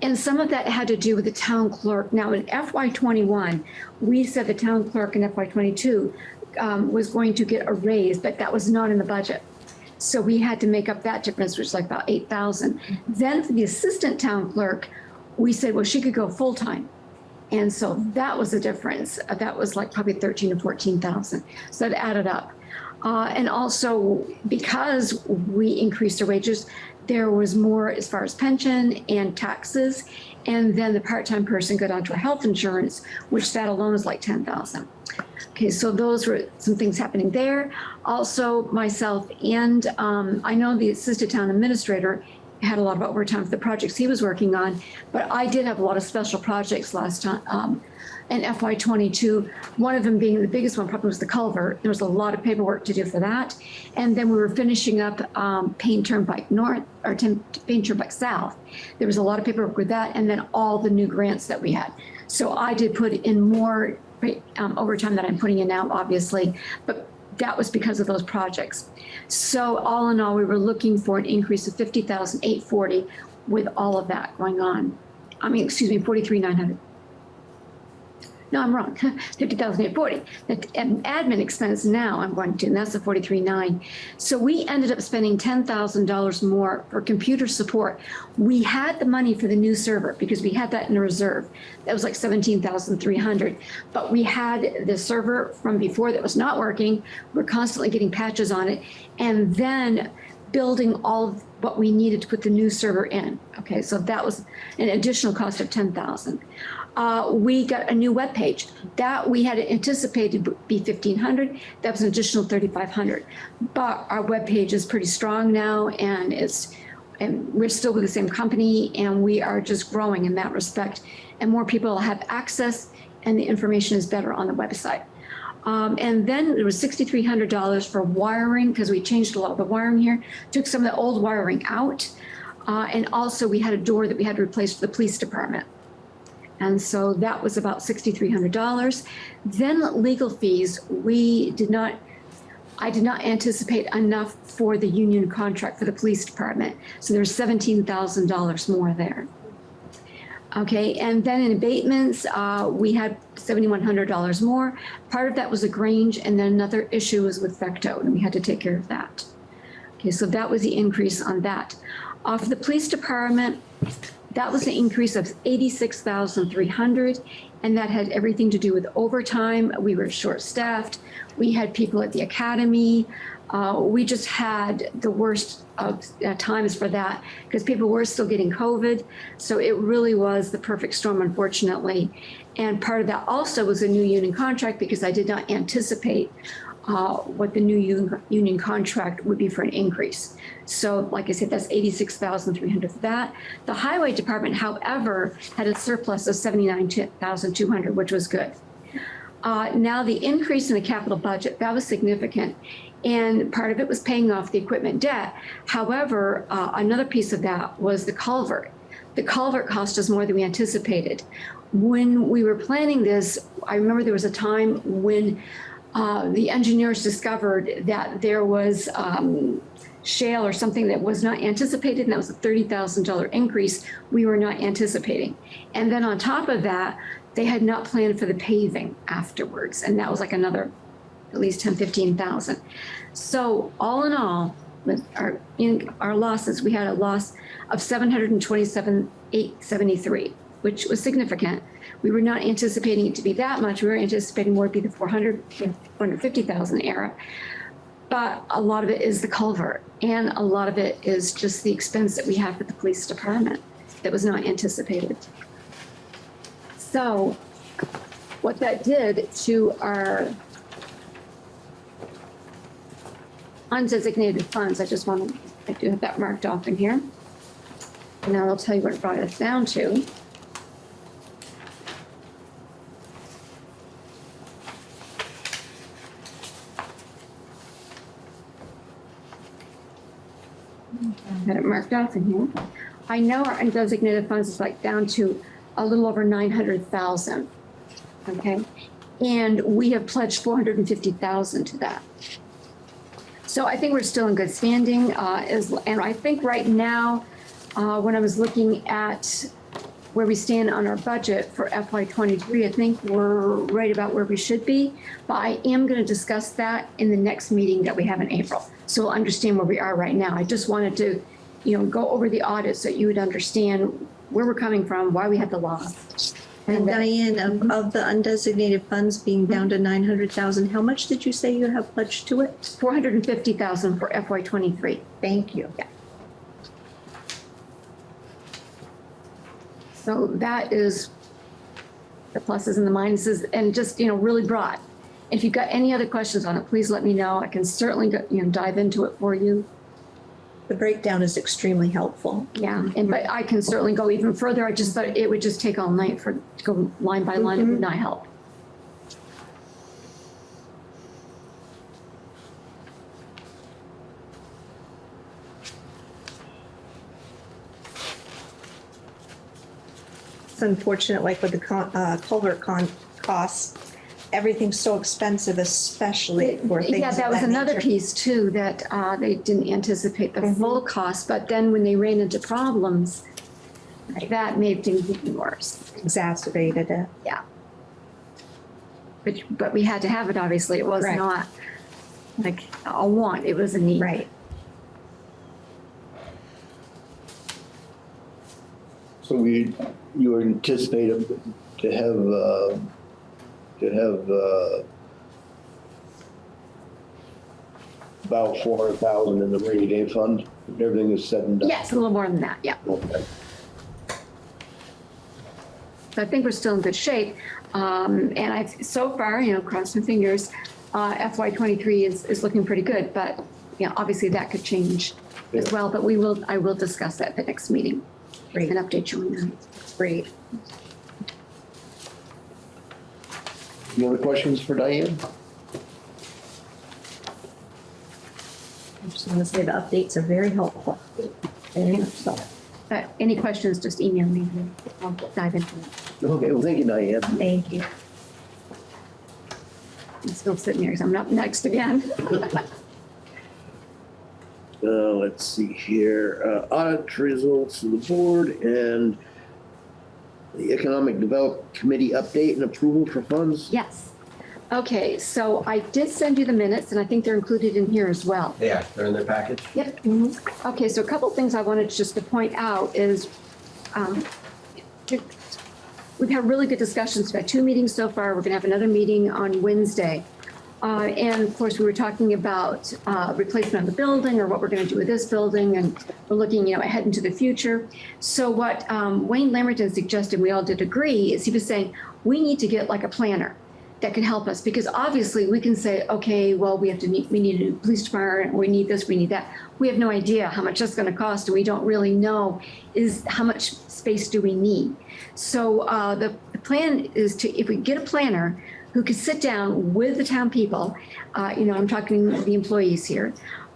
And some of that had to do with the town clerk. Now in FY21, we said the town clerk in FY22 um, was going to get a raise, but that was not in the budget. So we had to make up that difference, which is like about eight thousand. Then for the assistant town clerk, we said, well, she could go full-time. And so that was the difference. Uh, That was like probably thirteen or fourteen thousand. So that added up. Uh, and also because we increased our wages, there was more as far as pension and taxes. And then the part-time person got onto our health insurance, which that alone is like ten thousand. Okay, so those were some things happening there. Also, myself and um, I know the assistant town administrator had a lot of overtime for the projects he was working on, but I did have a lot of special projects last time um, in FY 22. One of them being the biggest one probably was the culvert. There was a lot of paperwork to do for that. And then we were finishing up um, Paine Turnpike North or Paine Turnpike South. There was a lot of paperwork with that and then all the new grants that we had. So I did put in more um, overtime that I'm putting in now, obviously, but that was because of those projects. So all in all, we were looking for an increase of 50,840 with all of that going on. I mean, excuse me, 43,900. No, I'm wrong, *laughs* 50,840. The admin expense now I'm going to, and that's the 43.9. So we ended up spending $10,000 more for computer support. We had the money for the new server because we had that in reserve. That was like 17,300. But we had the server from before that was not working. We're constantly getting patches on it. And then building all of what we needed to put the new server in. Okay, so that was an additional cost of 10,000. Uh, we got a new web page that we had anticipated would be 1500 that was an additional 3500 but our web page is pretty strong now and it's and we're still with the same company and we are just growing in that respect. And more people have access and the information is better on the website. Um, and then there was $6,300 for wiring because we changed a lot of the wiring here, took some of the old wiring out. Uh, and also we had a door that we had to replace for the police department. And so that was about $6,300. Then legal fees, we did not, I did not anticipate enough for the union contract for the police department. So there's $17,000 more there. Okay, and then in abatements, uh, we had $7,100 more. Part of that was a Grange, and then another issue was with Vecto, and we had to take care of that. Okay, so that was the increase on that. Uh, for the police department, that was an increase of 86,300, and that had everything to do with overtime. We were short-staffed. We had people at the academy. Uh, we just had the worst of uh, times for that because people were still getting COVID. So it really was the perfect storm, unfortunately. And part of that also was a new union contract because I did not anticipate uh, what the new union, contract would be for an increase. So like I said, that's 86,300 for that. The highway department, however, had a surplus of 79,200, which was good. Uh, now the increase in the capital budget, that was significant. And part of it was paying off the equipment debt. However, uh, another piece of that was the culvert. The culvert cost us more than we anticipated. When we were planning this, I remember there was a time when uh, the engineers discovered that there was um, shale or something that was not anticipated, and that was a $30,000 increase we were not anticipating. And then on top of that, they had not planned for the paving afterwards, and that was like another at least 10, 15,000. So all in all, with our, in our losses, we had a loss of 727,873, which was significant. We were not anticipating it to be that much. We were anticipating more to be the 400, 450,000 era. But a lot of it is the culvert, and a lot of it is just the expense that we have for the police department that was not anticipated. So what that did to our undesignated funds, I just want to, I do have that marked off in here. And now I'll tell you what it brought us down to. Got it marked off in here. I know our undesignated funds is like down to a little over 900,000. Okay. And we have pledged 450,000 to that. So I think we're still in good standing. Uh, is, and I think right now, uh, when I was looking at where we stand on our budget for FY twenty-three, I think we're right about where we should be. But I am gonna discuss that in the next meeting that we have in April. So we'll understand where we are right now. I just wanted to, you know, go over the audit so you would understand where we're coming from, why we had the loss. And Diane, of, of the undesignated funds being down to nine hundred thousand, how much did you say you have pledged to it? Four hundred and fifty thousand for FY twenty-three. Thank you. Yeah. So that is the pluses and the minuses and just, you know, really broad. If you've got any other questions on it, please let me know. I can certainly, go- you know, dive into it for you. The breakdown is extremely helpful. Yeah, and but I can certainly go even further. I just thought it would just take all night for, to go line by line, it would mm-hmm. not help. Unfortunate, like with the con, uh, culvert con, costs, everything's so expensive, especially for things Yeah, of that was another nature. piece too, that uh, they didn't anticipate the full cost, but then when they ran into problems, that made things even worse. Exacerbated it. Yeah. But, but we had to have it, obviously. It was Right. not like a want, it was a need. Right. So we, you anticipate to have, uh, to have, uh, about four hundred thousand in the rainy day fund, if everything is said and done? Yes, a little more than that, yeah. Okay. So I think we're still in good shape. Um, and I've, so far, you know, cross my fingers, uh, FY twenty-three is, is looking pretty good, but, you know, obviously that could change as well, but we will, I will discuss that at the next meeting. Great. And update you on that. Great. Any other questions for Diane? I just want to say the updates are very helpful. Very much so. But any questions, just email me. and I'll dive into it. Okay, well, thank you, Diane. Thank you. I'm still sitting here because I'm up next again. *laughs* Uh, let's see here, uh, audit results to the board and the Economic Development Committee update and approval for funds. Yes. Okay, so I did send you the minutes and I think they're included in here as well. Yeah, they're in their package. Yep. Okay, so a couple things I wanted just to point out is, um, we've had really good discussions, we've had two meetings so far, we're gonna have another meeting on Wednesday. Uh, and of course, we were talking about, uh, replacement of the building or what we're gonna do with this building and we're looking, you know, ahead into the future. So what, um, Wayne Lamberton suggested, we all did agree, is he was saying, we need to get like a planner that can help us because obviously we can say, okay, well, we have to need, we need a new police department, we need this, we need that. We have no idea how much that's gonna cost and we don't really know is how much space do we need. So uh, the plan is to, if we get a planner who could sit down with the town people, uh, you know, I'm talking the employees here,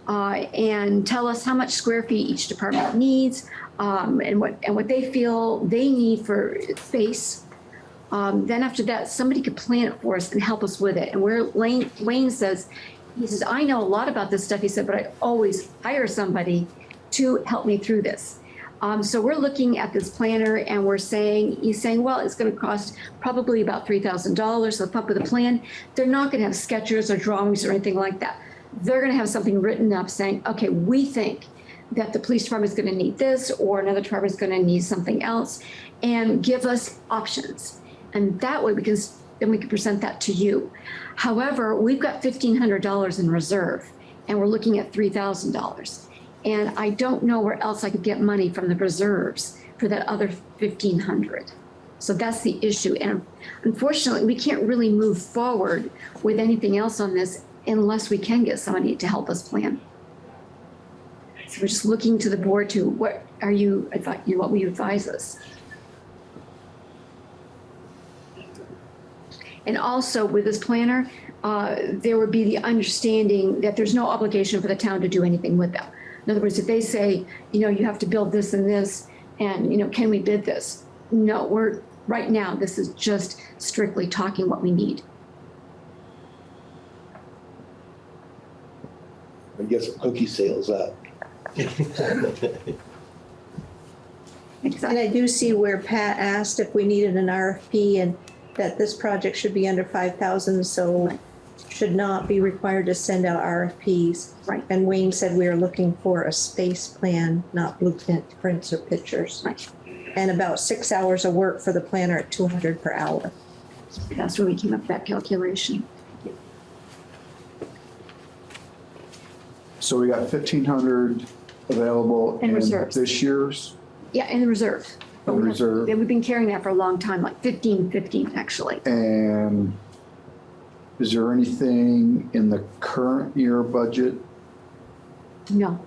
uh, and tell us how much square feet each department needs, um, and what, and what they feel they need for space, um, then after that, somebody could plan it for us and help us with it. And where Lane, Wayne says, he says, I know a lot about this stuff, he said, but I always hire somebody to help me through this. Um, so we're looking at this planner and we're saying, he's saying, well, it's gonna cost probably about three thousand dollars to come up with a plan. They're not gonna have sketches or drawings or anything like that. They're gonna have something written up saying, okay, we think that the police department is gonna need this or another department is gonna need something else and give us options. And that way we can, then we can present that to you. However, we've got fifteen hundred dollars in reserve and we're looking at three thousand dollars. And I don't know where else I could get money from the reserves for that other fifteen hundred. So that's the issue. And unfortunately, we can't really move forward with anything else on this unless we can get somebody to help us plan. So we're just looking to the board to, what are you, you know, what will you advise us? And also with this planner, uh, there would be the understanding that there's no obligation for the town to do anything with them. In other words, if they say, you know, you have to build this and this, and, you know, can we bid this? No, we're, right now, this is just strictly talking what we need. I guess cookie sales up. And I do see where Pat asked if we needed an RFP and that this project should be under five thousand, so should not be required to send out RFPs. Right. And Wayne said we are looking for a space plan, not blueprint prints or pictures. Right. And about six hours of work for the planner at two hundred per hour. That's where we came up with that calculation. So we got fifteen hundred available In in reserves. this year's Yeah, in the reserve. But In we have- reserve. yeah, We've been carrying that for a long time, like fifteen, fifteen, actually. And is there anything in the current year budget No,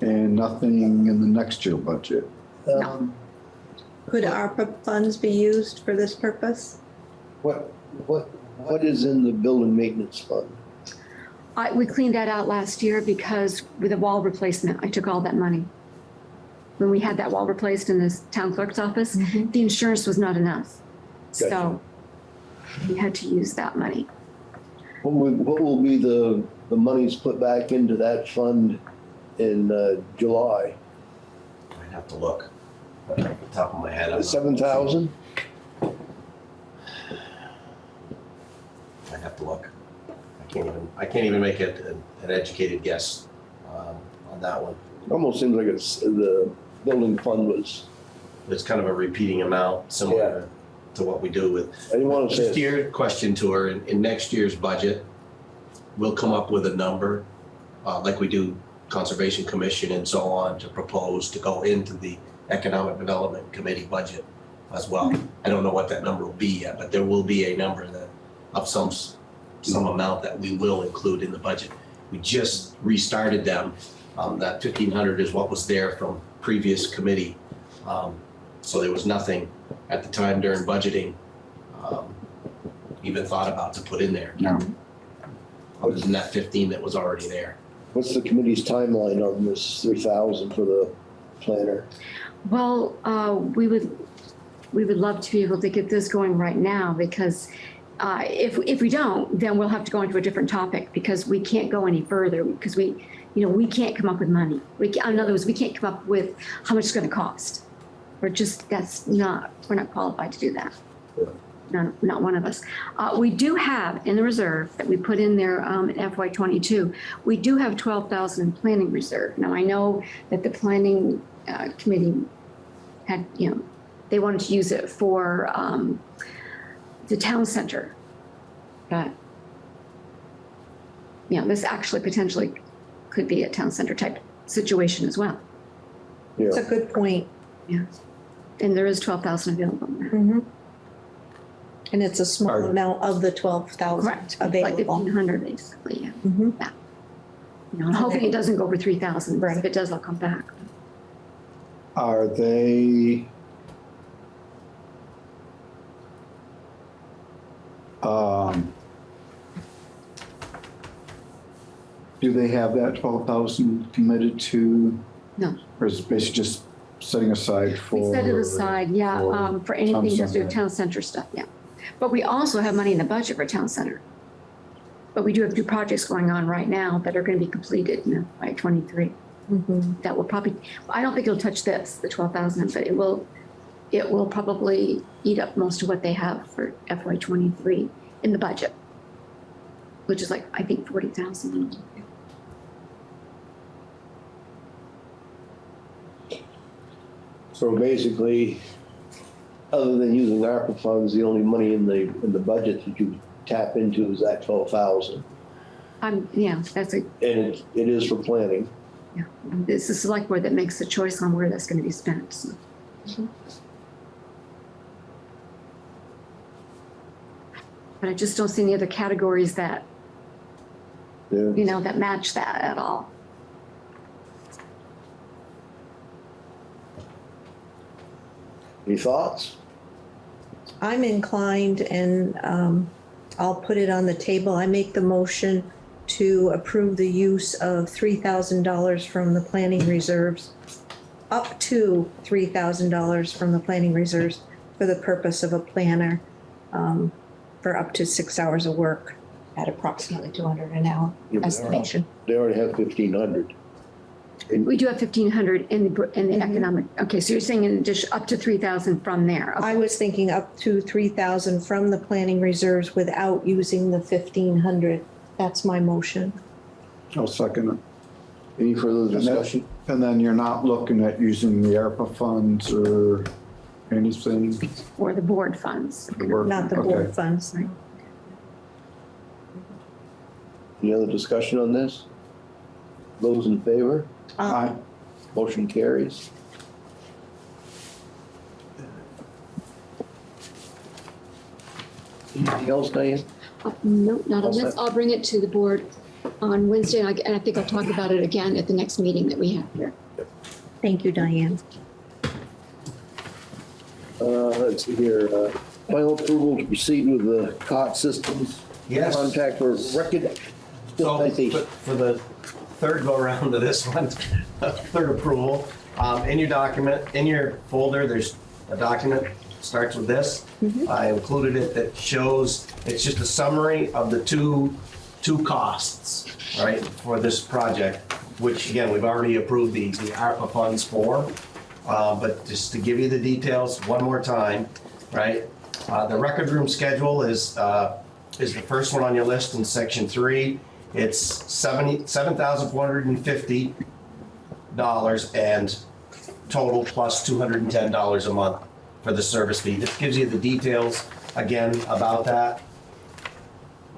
and nothing in the next year budget? Um, Could ARPA funds be used for this purpose? What, what, what is in the building maintenance fund? I, we cleaned that out last year because with a wall replacement, I took all that money. When we had that wall replaced in the town clerk's office, the insurance was not enough. So we had to use that money. What will, what will be the, the monies put back into that fund in, uh, July? I'd have to look. Off the top of my head. I'm not- Seven thousand? I'd have to look. I can't even, I can't even make it an an educated guess um, on that one. Almost seems like it's, the building fund was, It's kind of a repeating amount, similar to what we do with. I didn't want to Just say, your question to her, in, in next year's budget, we'll come up with a number, uh, like we do Conservation Commission and so on, to propose to go into the Economic Development Committee budget as well. I don't know what that number will be yet, but there will be a number that, of some, some amount that we will include in the budget. We just restarted them. Um, that fifteen hundred is what was there from previous committee. Um, so there was nothing at the time during budgeting, um, even thought about to put in there. No. Other than that fifteen that was already there. what's the committee's timeline on this three thousand for the planner? Well, uh, we would, we would love to be able to get this going right now because uh, if, if we don't, then we'll have to go into a different topic because we can't go any further because we, you know, we can't come up with money. We, ca- in other words, we can't come up with how much it's gonna cost. We're just, that's not, we're not qualified to do that. Not, not one of us. Uh, we do have in the reserve that we put in there, um, in FY twenty-two, we do have twelve thousand in planning reserve. Now, I know that the planning, uh, committee had, you know, they wanted to use it for, um, the town center. But, you know, this actually potentially could be a town center type situation as well. Yeah. It's a good point. Yeah. And there is twelve thousand available. Mm-hmm. And it's a small amount of the twelve thousand Correct, like available. fifteen hundred basically, yeah. Mhm. You know, I'm hoping it doesn't go over three thousand, Right. if it does, I'll come back. Are they? Um. Do they have that twelve thousand committed to? No. Or is it basically just setting aside for? We set it aside, yeah, for um, for anything just do town center stuff, yeah. But we also have money in the budget for town center. But we do have two projects going on right now that are going to be completed you know, by 23. Mm -hmm. That will probably, I don't think it'll touch this, the 12,000, but it will, it will probably eat up most of what they have for FY23 in the budget, which is like, I think 40,000. So basically, other than using ARPA funds, the only money in the, in the budget that you tap into is that twelve thousand. I'm, yeah, that's a, And it, it is for planning. yeah, it's the select board that makes the choice on where that's gonna be spent, so. But I just don't see any other categories that, Yeah. you know, that match that at all. Any thoughts? I'm inclined and um, I'll put it on the table. I make the motion to approve the use of three thousand dollars from the planning reserves, up to three thousand dollars from the planning reserves for the purpose of a planner um, for up to six hours of work at approximately two hundred an hour Yeah, but they're- estimation. They already have fifteen hundred. We do have fifteen hundred in the, in the mm-hmm. economic, okay, so you're saying in addition, up to three thousand from there. I was thinking up to three thousand from the planning reserves without using the fifteen hundred. That's my motion. I'll second it. Any further And that- discussion? And then you're not looking at using the ARPA funds or anything? Or the board funds. Not the Okay. board funds. Any other discussion on this? Those in favor? Aye. Motion carries. Anything else, Diane? Uh, No, not All on this. set. I'll bring it to the board on Wednesday, and I and I think I'll talk about it again at the next meeting that we have here. Thank you, Diane. Uh, let's see here, uh, final approval to proceed with the Cott Systems. Yes. Contact for record. So for for the third go around to this one, *laughs* third approval, um, in your document, in your folder, there's a document, starts with this. I included it that shows, it's just a summary of the two, two costs, right, for this project, which again, we've already approved the, the ARPA funds for. Uh, but just to give you the details one more time, right? Uh, the record room schedule is, uh, is the first one on your list in section three. It's seventy, seven thousand four hundred and fifty dollars and total plus two hundred and ten dollars a month for the service fee. This gives you the details again about that.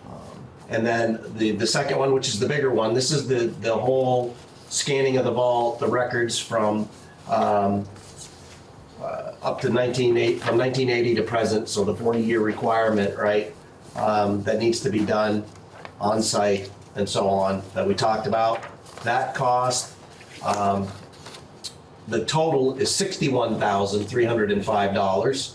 Um, And then the, the second one, which is the bigger one, this is the, the whole scanning of the vault, the records from, um, uh, up to 1980, from 1980 to present, so the 40-year requirement, right, um, that needs to be done on site and so on, that we talked about. That cost, um, the total is $61,305.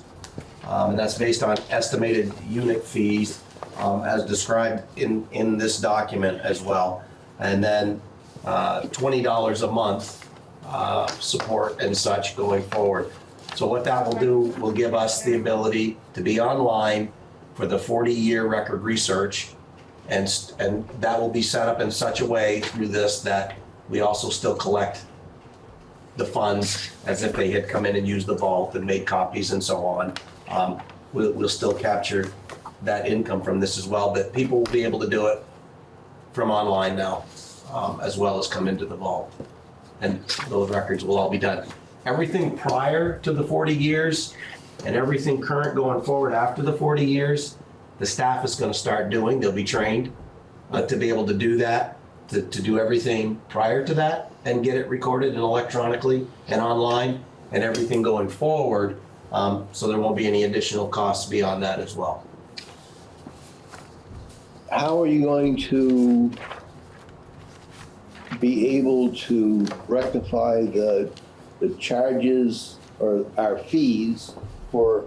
Um, and that's based on estimated unit fees, um, as described in, in this document as well. And then, uh, $20 a month, uh, support and such going forward. So what that will do, will give us the ability to be online for the 40-year record research. And, and that will be set up in such a way through this that we also still collect the funds as if they had come in and used the vault and made copies and so on. Um, We'll, we'll still capture that income from this as well, but people will be able to do it from online now, um, as well as come into the vault. And those records will all be done. Everything prior to the 40 years and everything current going forward after the 40 years, the staff is going to start doing, they'll be trained uh, to be able to do that, to, to do everything prior to that and get it recorded and electronically and online and everything going forward. Um, so there won't be any additional costs beyond that as well. How are you going to be able to rectify the, the charges or our fees for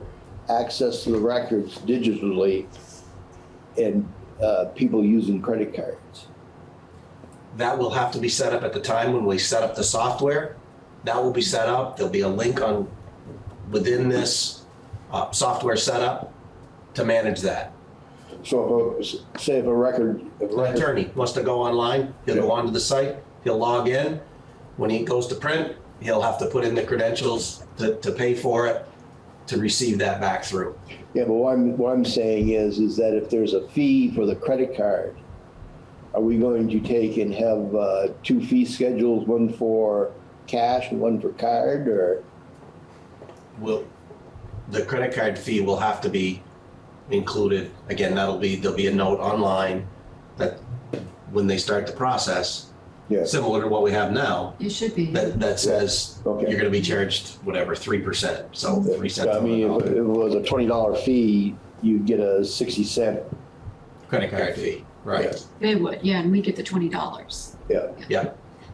access to the records digitally and, uh, people using credit cards? That will have to be set up at the time when we set up the software. That will be set up. There'll be a link on, within this uh, software setup to manage that. So if, a- say if a record, if a record attorney wants to go online, he'll go onto the site, he'll log in. When he goes to print, he'll have to put in the credentials to, to pay for it, to receive that back through. Yeah, but what I'm, what I'm saying is, is that if there's a fee for the credit card, are we going to take and have, uh, two fee schedules, one for cash and one for card, or? Will, the credit card fee will have to be included. Again, that'll be, there'll be a note online that when they start the process, Yeah. similar to what we have now, You should be. that, that says Okay. you're gonna be charged whatever, three percent, so three cents I on the mean, if dollar. it was a twenty dollar fee, you'd get a sixty cent, Credit card fee, right, They would, yeah, and we get the twenty dollars. yeah. yeah.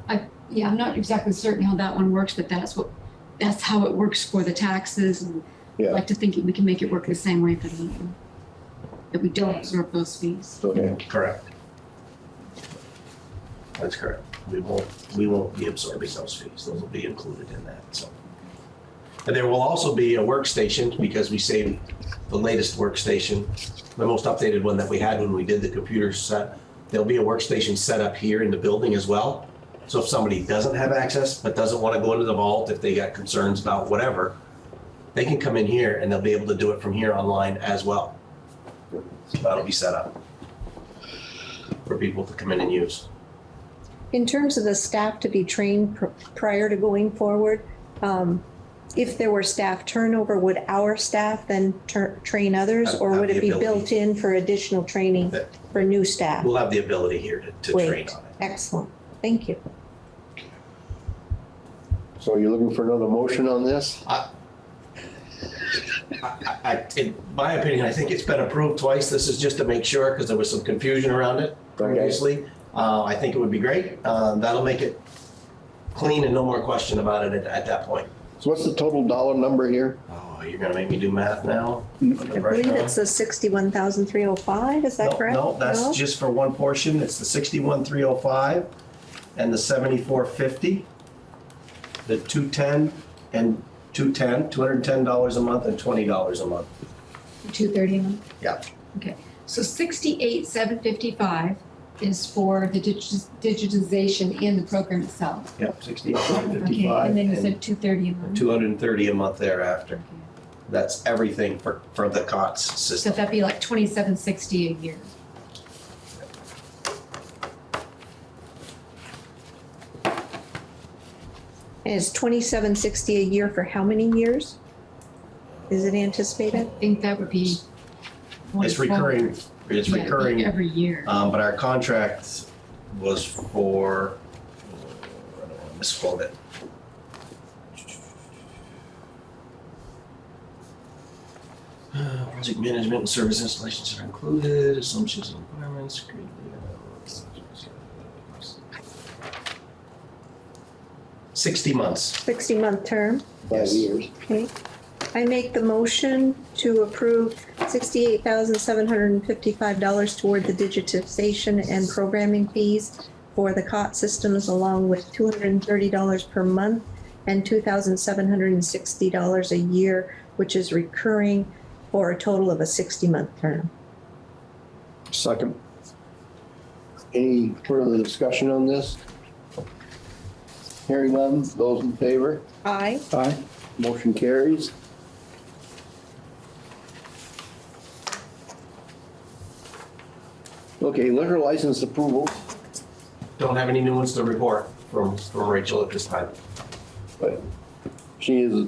I, yeah, I'm not exactly certain how that one works, but that's what, that's how it works for the taxes. and I'd Yeah. like to think we can make it work the same way for the, that we don't absorb those fees. Okay. Correct. That's correct. We won't, we won't be absorbing those fees. Those will be included in that, so. And there will also be a workstation because we saved the latest workstation, the most updated one that we had when we did the computer set. There'll be a workstation set up here in the building as well. So if somebody doesn't have access, but doesn't want to go into the vault, if they got concerns about whatever, they can come in here and they'll be able to do it from here online as well. So that'll be set up for people to come in and use. In terms of the staff to be trained pr- prior to going forward, um, if there were staff turnover, would our staff then train others? Have- Or have would it be ability. built in for additional training That- for new staff? We'll have the ability here to, to train Great, on it. excellent, thank you. So you're looking for another motion on this? I, I, in my opinion, I think it's been approved twice. This is just to make sure, because there was some confusion around it previously. Uh, I think it would be great. Uh, that'll make it clean and no more question about it at, at that point. So what's the total dollar number here? Oh, you're gonna make me do math now? I believe it's the sixty-one thousand three oh five, is that No, correct? No, that's No? just for one portion. It's the sixty-one, three oh five and the seventy-four fifty. The two-ten and two-ten, two hundred and ten dollars a month and twenty dollars a month. Two thirty a month? Yeah. Okay, so sixty-eight, seven fifty-five is for the digit- digitization in the program itself. Yep, sixty-eight, seven Okay, and then you said two thirty a month. Two hundred and thirty a month thereafter. That's everything for, for the Cott's system. So system. that'd be like twenty-seven sixty a year. And it's twenty-seven sixty a year for how many years? Is it anticipated? I think that would be. It's recurring, forward. It's Yeah, it'd recurring, Every year. um, but our contract was for, I don't wanna misquote it. Uh, Project management and service installations are included, assumptions and requirements. Sixty months. Sixty-month term? Five years. Okay. I make the motion to approve sixty-eight thousand seven hundred and fifty-five dollars toward the digitization and programming fees for the Cott Systems along with two hundred and thirty dollars per month and two thousand seven hundred and sixty dollars a year, which is recurring for a total of a sixty-month term. Second. Any further discussion on this? Hearing none, those in favor? Aye. Aye. Motion carries. Okay, liquor license approvals, Don't have any new ones to report from, from Rachel at this time. but she is,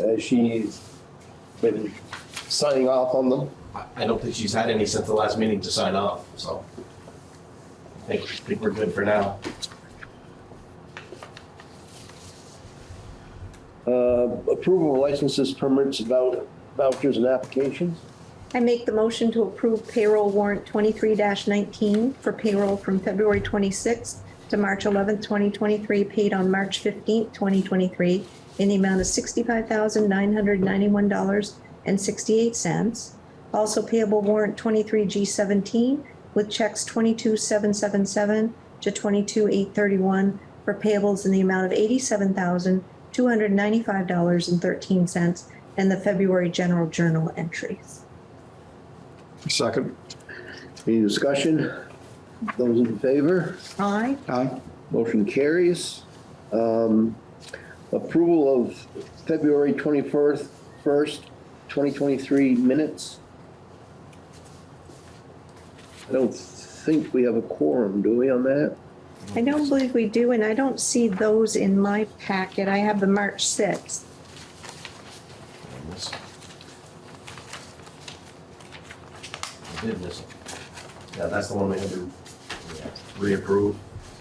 uh, she's been signing off on them. I, I don't think she's had any since the last meeting to sign off, so. I think, I think we're good for now. Uh, approval of licenses, permits, vou- vouchers and applications. I make the motion to approve payroll warrant twenty-three nineteen for payroll from February twenty-sixth to March eleventh, twenty twenty-three, paid on March fifteenth, twenty twenty-three, in the amount of sixty-five thousand nine hundred ninety-one dollars and sixty-eight cents. Also payable warrant twenty-three G seventeen with checks twenty-two seven seven seven to twenty-two eight thirty-one for payables in the amount of eighty-seven thousand two hundred ninety-five dollars and thirteen cents and the February general journal entries. Second. Any discussion? Those in favor? Aye. Aye. Motion carries. Um, Approval of February 21st, 1st, 2023 minutes. I don't think we have a quorum, do we, on that? I don't believe we do, and I don't see those in my packet. I have the March 6th. Did miss it. Yeah, that's the one we had to reapprove.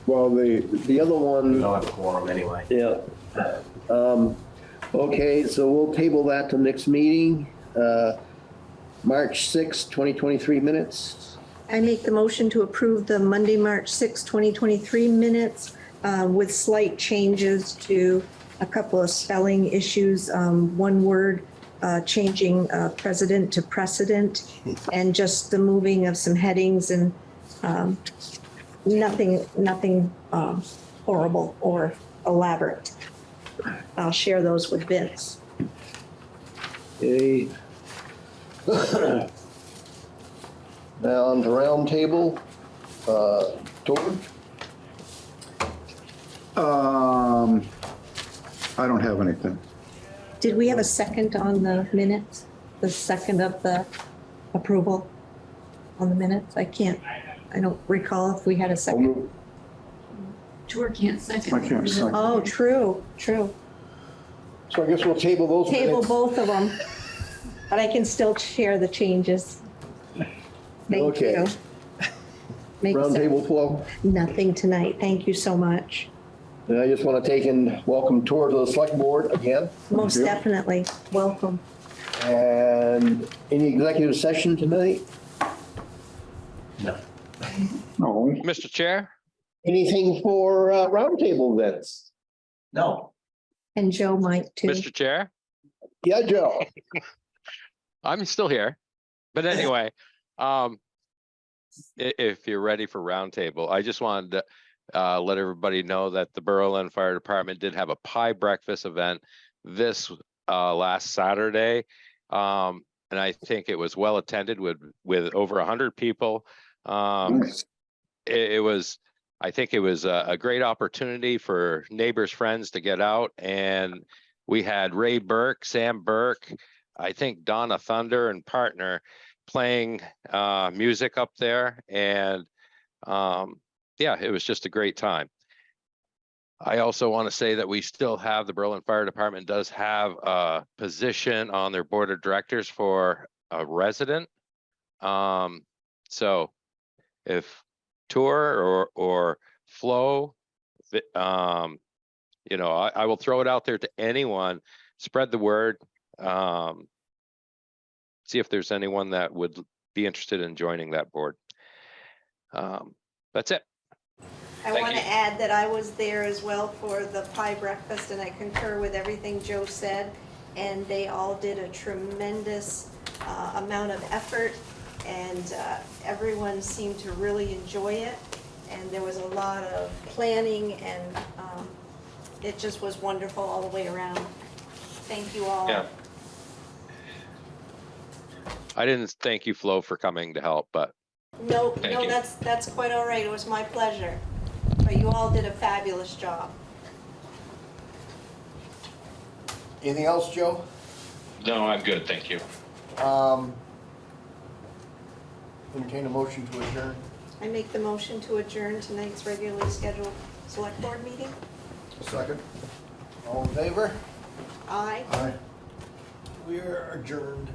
Well, the, the other We one, don't have a quorum anyway. yeah. Um, Okay, so we'll table that to next meeting. Uh, March 6th, 2023 minutes. I make the motion to approve the Monday, March sixth, twenty twenty-three minutes uh, with slight changes to a couple of spelling issues. Um, One word uh, changing uh, president to precedent and just the moving of some headings and um, nothing, nothing um, horrible or elaborate. I'll share those with Vince. Okay. Now on to roundtable. Uh, George? Um, I don't have anything. Did we have a second on the minutes? The second of the approval on the minutes? I can't, I don't recall if we had a second. Tour can't second. I can't second. Oh, true, true. So I guess we'll table those Table minutes. both of them, but I can still share the changes. Thank Okay. you. Makes sense. Roundtable Flo. Nothing tonight. Thank you so much. And I just want to take and welcome tour to the select board again. Most definitely. Welcome. And any executive session tonight? No. No. Mr. Chair? Anything for uh, roundtable events? No. And Joe might too. Mr. Chair? Yeah, Joe. *laughs* I'm still here. But anyway, um, if you're ready for roundtable, I just wanted to uh, let everybody know that the Berlin Fire Department did have a pie breakfast event this uh, last Saturday. Um, and I think it was well attended with, with over a hundred people. Um, it, it was, I think it was a, a great opportunity for neighbors, friends to get out and we had Ray Burke, Sam Burke, I think Donna Thunder and partner playing uh, music up there and um, yeah, it was just a great time. I also want to say that we still have, the Berlin Fire Department does have a position on their board of directors for a resident. Um, so if Tour or, or Flo, um, you know, I, I will throw it out there to anyone, spread the word. Um, see if there's anyone that would be interested in joining that board. Um, that's it. I Thank want to add that I was there as well for the pie breakfast and I concur with everything Joe said. And they all did a tremendous uh, amount of effort and uh, everyone seemed to really enjoy it. And there was a lot of planning and um, it just was wonderful all the way around. Thank you all. Yeah. I didn't thank you, Flo, for coming to help, but No, Thank no, you. that's, that's quite all right. It was my pleasure. But you all did a fabulous job. Anything else, Joe? No, I'm good, thank you. Um, entertain a motion to adjourn. I make the motion to adjourn tonight's regularly scheduled select board meeting. Second. All in favor? Aye. Aye. We are adjourned.